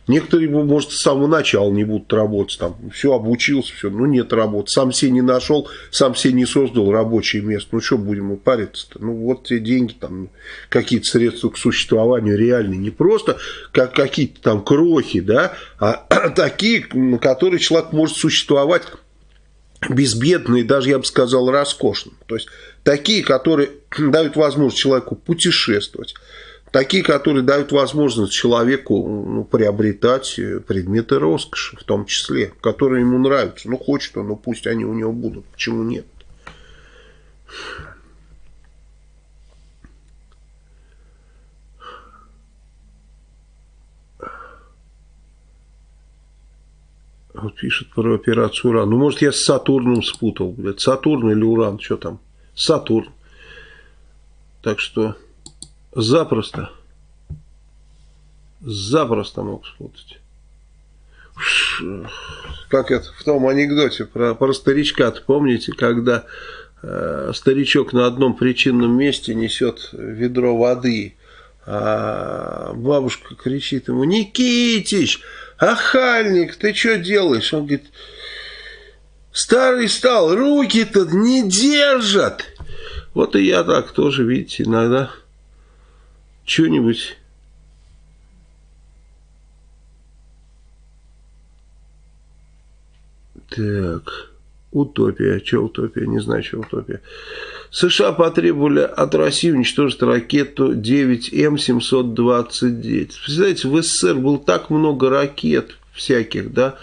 Speaker 1: Некоторые, может, с самого начала не будут работать, там, все, обучился, все, ну, нет работы, сам себе не нашел, сам себе не создал рабочее место, ну, что будем париться-то, ну, вот те деньги, там, какие-то средства к существованию реальные, не просто как какие-то там крохи, да, а такие, на которые человек может существовать безбедно и даже, я бы сказал, роскошно, то есть, такие, которые дают возможность человеку путешествовать, Такие, которые дают возможность человеку ну, приобретать э, предметы роскоши, в том числе, которые ему нравятся. Ну, хочет он, ну пусть они у него будут. Почему нет? Вот пишет про операцию Уран. Ну, может, я с Сатурном спутал. Блядь. Сатурн или Уран, что там? Сатурн. Так что... Запросто. Запросто мог спутать. Как это в том анекдоте про, про старичка, помните, когда э, старичок на одном причинном месте несет ведро воды, а бабушка кричит ему, Никитич, ахальник, ты что делаешь? Он говорит, старый стал, руки-то не держат. Вот и я так тоже, видите, иногда что-нибудь... Так, утопия. Что утопия? Не знаю, что утопия. США потребовали от России уничтожить ракету 9М729. Представляете, в СССР было так много ракет всяких, да,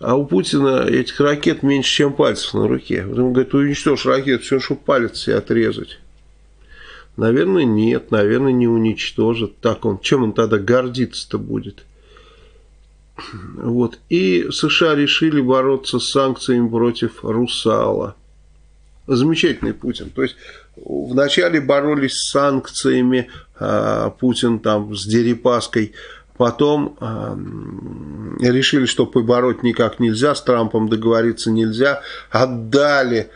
Speaker 1: а у Путина этих ракет меньше, чем пальцев на руке. Он говорит, уничтожь ракету, все, чтобы палец себе отрезать. Наверное, нет, наверное, не уничтожит. Так он, чем он тогда гордиться-то будет? Вот. И США решили бороться с санкциями против Русала. Замечательный Путин. То есть, вначале боролись с санкциями, а, Путин там с Дерипаской, потом решили, что побороть никак нельзя, с Трампом договориться нельзя, отдали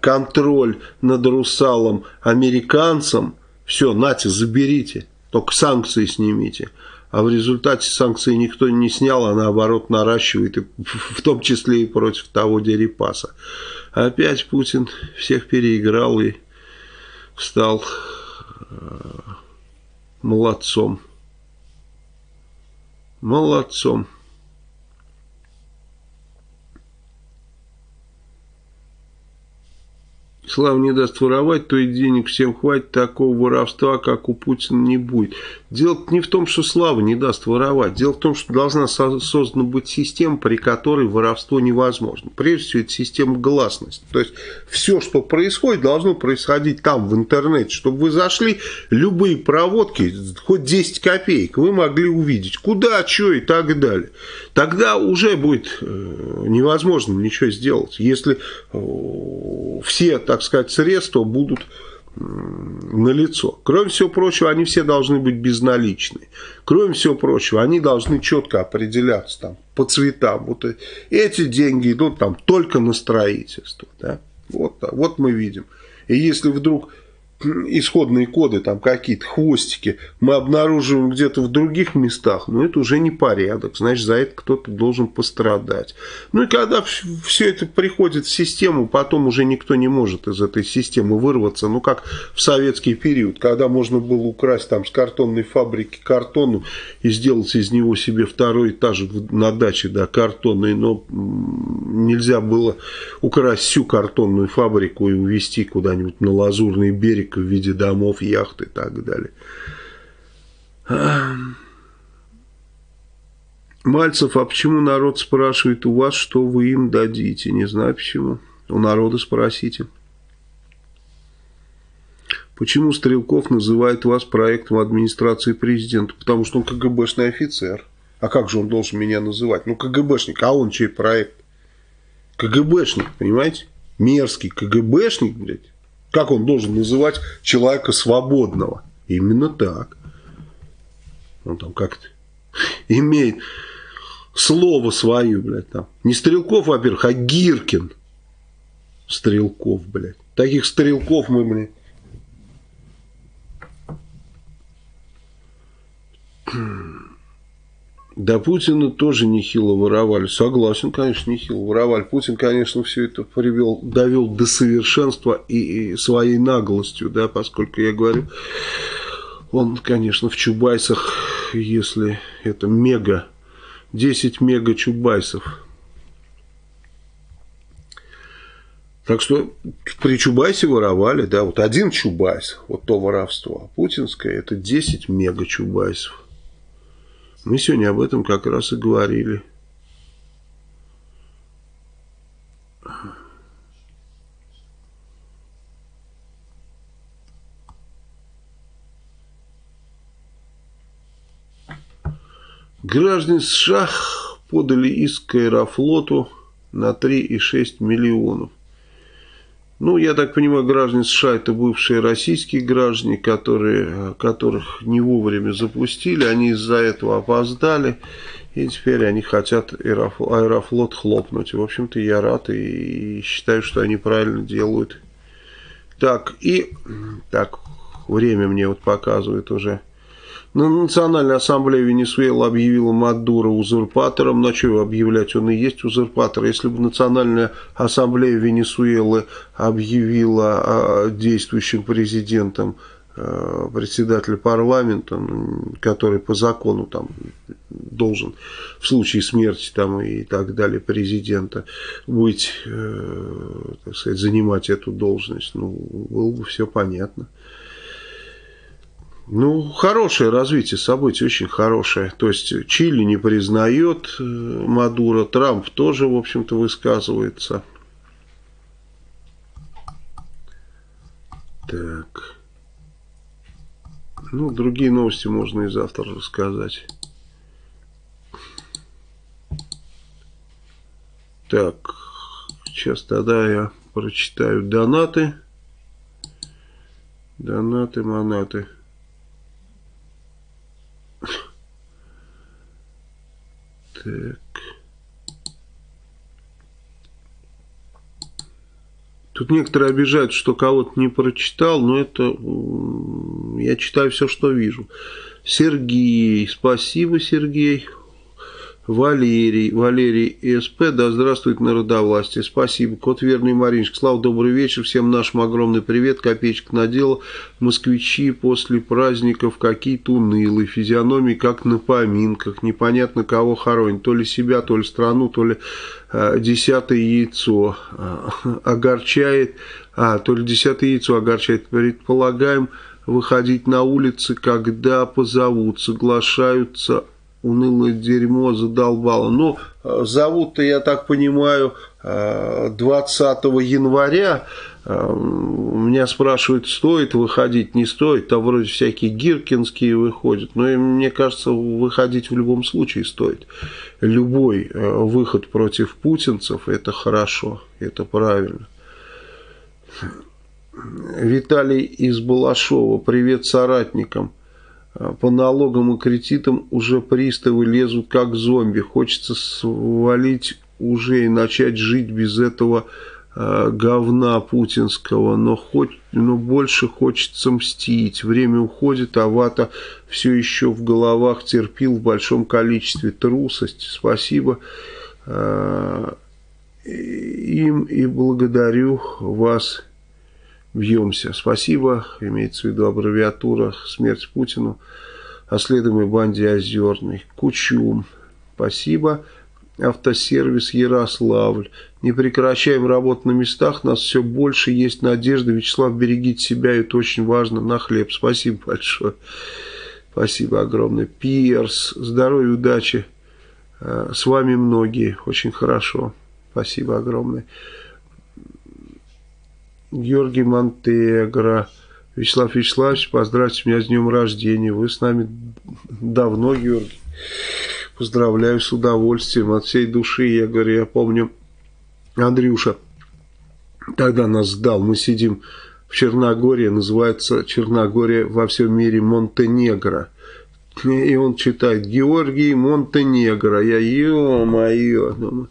Speaker 1: контроль над Русалом американцам, все, нате, заберите, только санкции снимите. А в результате санкции никто не снял, а наоборот наращивает, в том числе и против того Дерипаса. Опять Путин всех переиграл и стал э, молодцом. Молодцом. Слава не даст воровать, то и денег всем хватит, такого воровства, как у Путина, не будет. Дело не в том, что Слава не даст воровать. Дело в том, что должна создана быть система, при которой воровство невозможно. Прежде всего, это система гласности. То есть, все, что происходит, должно происходить там, в интернете. Чтобы вы зашли, любые проводки, хоть 10 копеек, вы могли увидеть, куда, что и так далее. Тогда уже будет э, невозможно ничего сделать. Если э, все, так сказать, средства будут на лицо. Кроме всего прочего, они все должны быть безналичные. Кроме всего прочего, они должны четко определяться там, по цветам. Вот эти деньги идут там только на строительство. Да? Вот, вот мы видим. И если вдруг исходные коды, там какие-то хвостики, мы обнаруживаем где-то в других местах, но это уже не порядок, значит, за это кто-то должен пострадать. Ну и когда все это приходит в систему, потом уже никто не может из этой системы вырваться, ну как в советский период, когда можно было украсть там с картонной фабрики картону и сделать из него себе второй этаж на даче, да, картонный, но нельзя было украсть всю картонную фабрику и увезти куда-нибудь на Лазурный берег Америка в виде домов, яхт и так далее. Мальцев, а почему народ спрашивает у вас, что вы им дадите? Не знаю почему. У народа спросите. Почему Стрелков называет вас проектом администрации президента? Потому что он КГБшный офицер. А как же он должен меня называть? Ну, КГБшник, а он чей проект? КГБшник, понимаете? Мерзкий КГБшник, блядь. Как он должен называть человека свободного? Именно так. Он там как-то имеет слово свое, блядь, там. Не Стрелков, во-первых, а Гиркин. Стрелков, блядь. Таких стрелков мы, блядь. Да Путина тоже нехило воровали. Согласен, конечно, нехило воровали. Путин, конечно, все это привел, довел до совершенства и, и своей наглостью, да, поскольку я говорю, он, конечно, в Чубайсах, если это мега, 10 мега Чубайсов. Так что при Чубайсе воровали, да, вот один Чубайс, вот то воровство, а путинское это 10 мега Чубайсов. Мы сегодня об этом как раз и говорили. Граждане США подали иск Аэрофлоту на 3,6 миллионов. Ну, я так понимаю, граждане США это бывшие российские граждане, которые, которых не вовремя запустили, они из-за этого опоздали, и теперь они хотят аэрофлот хлопнуть. В общем-то, я рад и считаю, что они правильно делают. Так, и так, время мне вот показывает уже на Национальной ассамблее Венесуэлы объявила Мадуро узурпатором. На что объявлять? Он и есть узурпатор. Если бы Национальная ассамблея Венесуэлы объявила а, действующим президентом а, председателя парламента, который по закону там должен в случае смерти там и так далее президента быть, э, так сказать, занимать эту должность, ну, было бы все понятно. Ну, хорошее развитие событий, очень хорошее. То есть Чили не признает э, Мадуро, Трамп тоже, в общем-то, высказывается. Так. Ну, другие новости можно и завтра рассказать. Так, сейчас тогда я прочитаю донаты. Донаты, монаты. Так. Тут некоторые обижают, что кого-то не прочитал, но это я читаю все, что вижу. Сергей, спасибо, Сергей. Валерий, Валерий СП, да здравствует народовластие, спасибо. Кот Верный Маринчик, Слава, добрый вечер, всем нашим огромный привет, копеечка надела. Москвичи после праздников какие-то унылые, физиономии как на поминках, непонятно кого хоронить, то ли себя, то ли страну, то ли э, десятое яйцо. Э, огорчает, а, то ли десятое яйцо огорчает, предполагаем, выходить на улицы, когда позовут, соглашаются унылое дерьмо задолбало. Ну, зовут-то, я так понимаю, 20 января. Меня спрашивают, стоит выходить, не стоит. Там вроде всякие гиркинские выходят. Но мне кажется, выходить в любом случае стоит. Любой э, выход против путинцев – это хорошо, это правильно. Виталий из Балашова. Привет соратникам. А, по налогам и кредитам уже приставы лезут как зомби. Хочется свалить уже и начать жить без этого э, говна путинского, но, хоть, но больше хочется мстить. Время уходит, а вата все еще в головах терпил в большом количестве трусость. Спасибо э, им и благодарю вас бьемся. Спасибо, имеется в виду аббревиатура «Смерть Путину», оследуемой банде Озерной. Кучум, спасибо. Автосервис Ярославль. Не прекращаем работу на местах, нас все больше, есть надежда. Вячеслав, берегите себя, это очень важно, на хлеб. Спасибо большое. Спасибо огромное. Пирс, здоровья, удачи. Э, с вами многие, очень хорошо. Спасибо огромное. Георгий Монтегро. Вячеслав Вячеславович, поздравьте меня с днем рождения. Вы с нами давно, Георгий. Поздравляю с удовольствием, от всей души. Я говорю, я помню, Андрюша тогда нас сдал. Мы сидим в Черногории, называется Черногория во всем мире Монтенегро. И он читает Георгий Монтенегро. Я, ё-моё,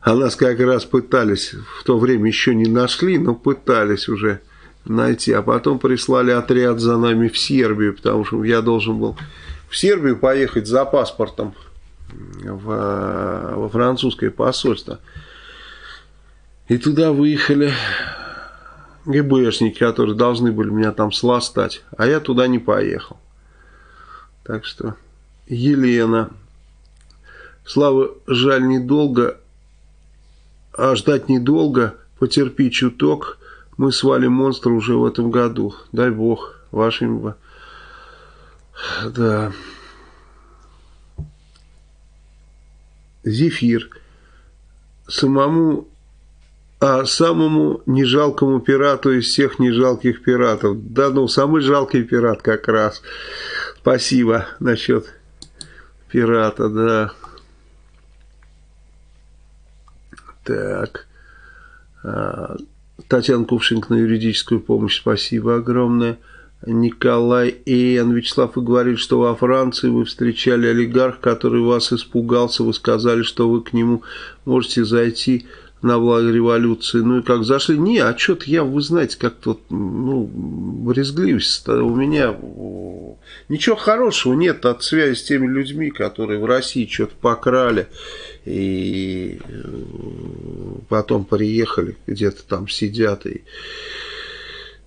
Speaker 1: а нас как раз пытались, в то время еще не нашли, но пытались уже найти. А потом прислали отряд за нами в Сербию, потому что я должен был в Сербию поехать за паспортом во французское посольство. И туда выехали ГБшники, которые должны были меня там сластать. А я туда не поехал. Так что Елена. Слава, жаль, недолго а ждать недолго, потерпи чуток, мы свалим монстра уже в этом году. Дай бог, вашим... Да. Зефир. Самому, а самому нежалкому пирату из всех нежалких пиратов. Да ну, самый жалкий пират как раз. Спасибо насчет пирата, да. Так. А, Татьяна Кувшинг на юридическую помощь. Спасибо огромное. Николай Н. Вячеслав, вы говорили, что во Франции вы встречали олигарх, который вас испугался. Вы сказали, что вы к нему можете зайти на благо революции. Ну и как зашли? Не, а что-то я, вы знаете, как-то, ну, брезгливость у меня... Ничего хорошего нет от связи с теми людьми, которые в России что-то покрали и э, потом приехали, где-то там сидят. И...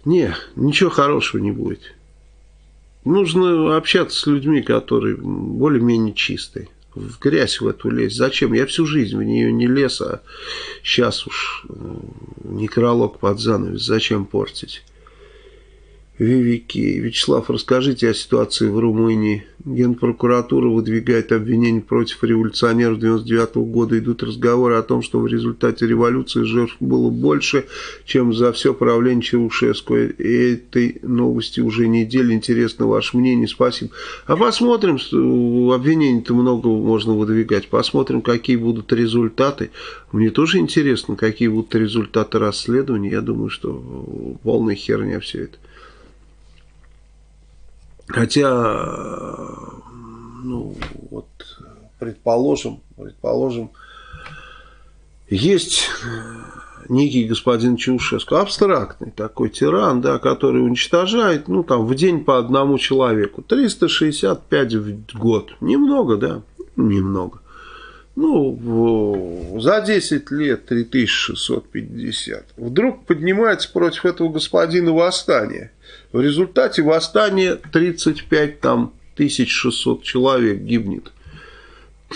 Speaker 1: Не, ничего хорошего не будет. Нужно общаться с людьми, которые более-менее чистые в грязь в эту лезть. Зачем? Я всю жизнь в нее не лез, а сейчас уж э, некролог под занавес. Зачем портить? Вивики. Вячеслав, расскажите о ситуации в Румынии. Генпрокуратура выдвигает обвинения против революционеров 99 -го года. Идут разговоры о том, что в результате революции жертв было больше, чем за все правление Чаушеску. И этой новости уже неделя. Интересно ваше мнение. Спасибо. А посмотрим. Обвинений-то много можно выдвигать. Посмотрим, какие будут результаты. Мне тоже интересно, какие будут результаты расследования. Я думаю, что полная херня все это. Хотя, ну, вот, предположим, предположим, есть некий господин Чаушеску, абстрактный такой тиран, да, который уничтожает, ну, там, в день по одному человеку. 365 в год. Немного, да? Немного. Ну, за 10 лет 3650. Вдруг поднимается против этого господина восстание. В результате восстания 35 там 1600 человек гибнет.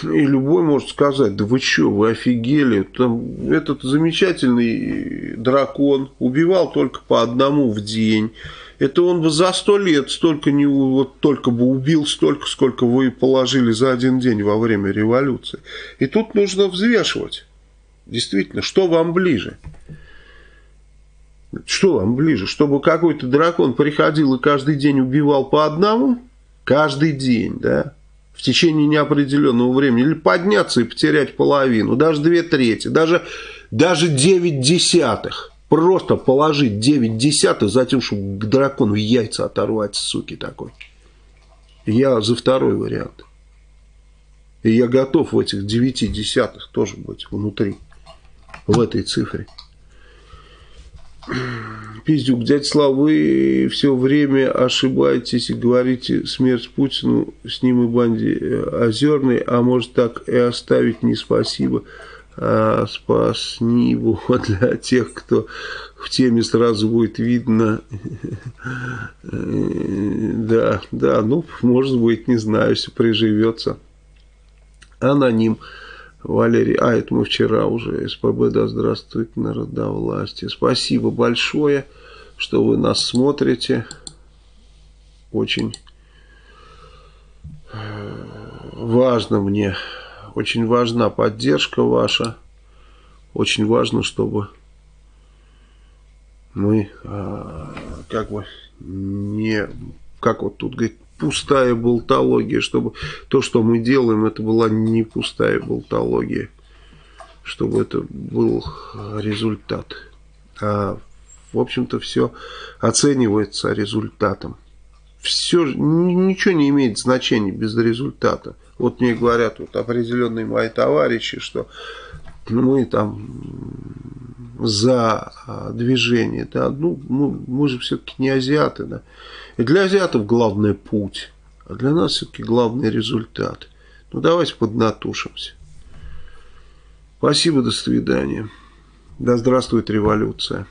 Speaker 1: И любой может сказать, да вы что, вы офигели, Там, этот замечательный дракон убивал только по одному в день. Это он бы за сто лет столько не вот только бы убил столько, сколько вы положили за один день во время революции. И тут нужно взвешивать. Действительно, что вам ближе? Что вам ближе? Чтобы какой-то дракон приходил и каждый день убивал по одному? Каждый день, да? В течение неопределенного времени, или подняться и потерять половину, даже две трети, даже, даже девять десятых. Просто положить девять десятых за тем, чтобы к дракону яйца оторвать, суки такой. Я за второй вариант. И я готов в этих девяти десятых тоже быть внутри, в этой цифре. Пиздюк, дядя Слава, вы все время ошибаетесь и говорите смерть Путину, с ним и банде э, Озерной, а может так и оставить не спасибо, а спасни его для тех, кто в теме сразу будет видно. Да, да, ну, может быть, не знаю, если приживется. Аноним. Валерий, а это мы вчера уже, СПБ, да здравствует народовластие. Спасибо большое, что вы нас смотрите. Очень э, важно мне, очень важна поддержка ваша. Очень важно, чтобы мы э, как бы не, как вот тут говорит, пустая болтология, чтобы то, что мы делаем, это была не пустая болтология, чтобы это был результат. А, в общем-то, все оценивается результатом. Все, ничего не имеет значения без результата. Вот мне говорят вот определенные мои товарищи, что мы там за а, движение, да, ну, мы, мы же все-таки не азиаты, да, и для азиатов главный путь, а для нас все-таки главный результат. Ну, давайте поднатушимся. Спасибо, до свидания. Да здравствует революция.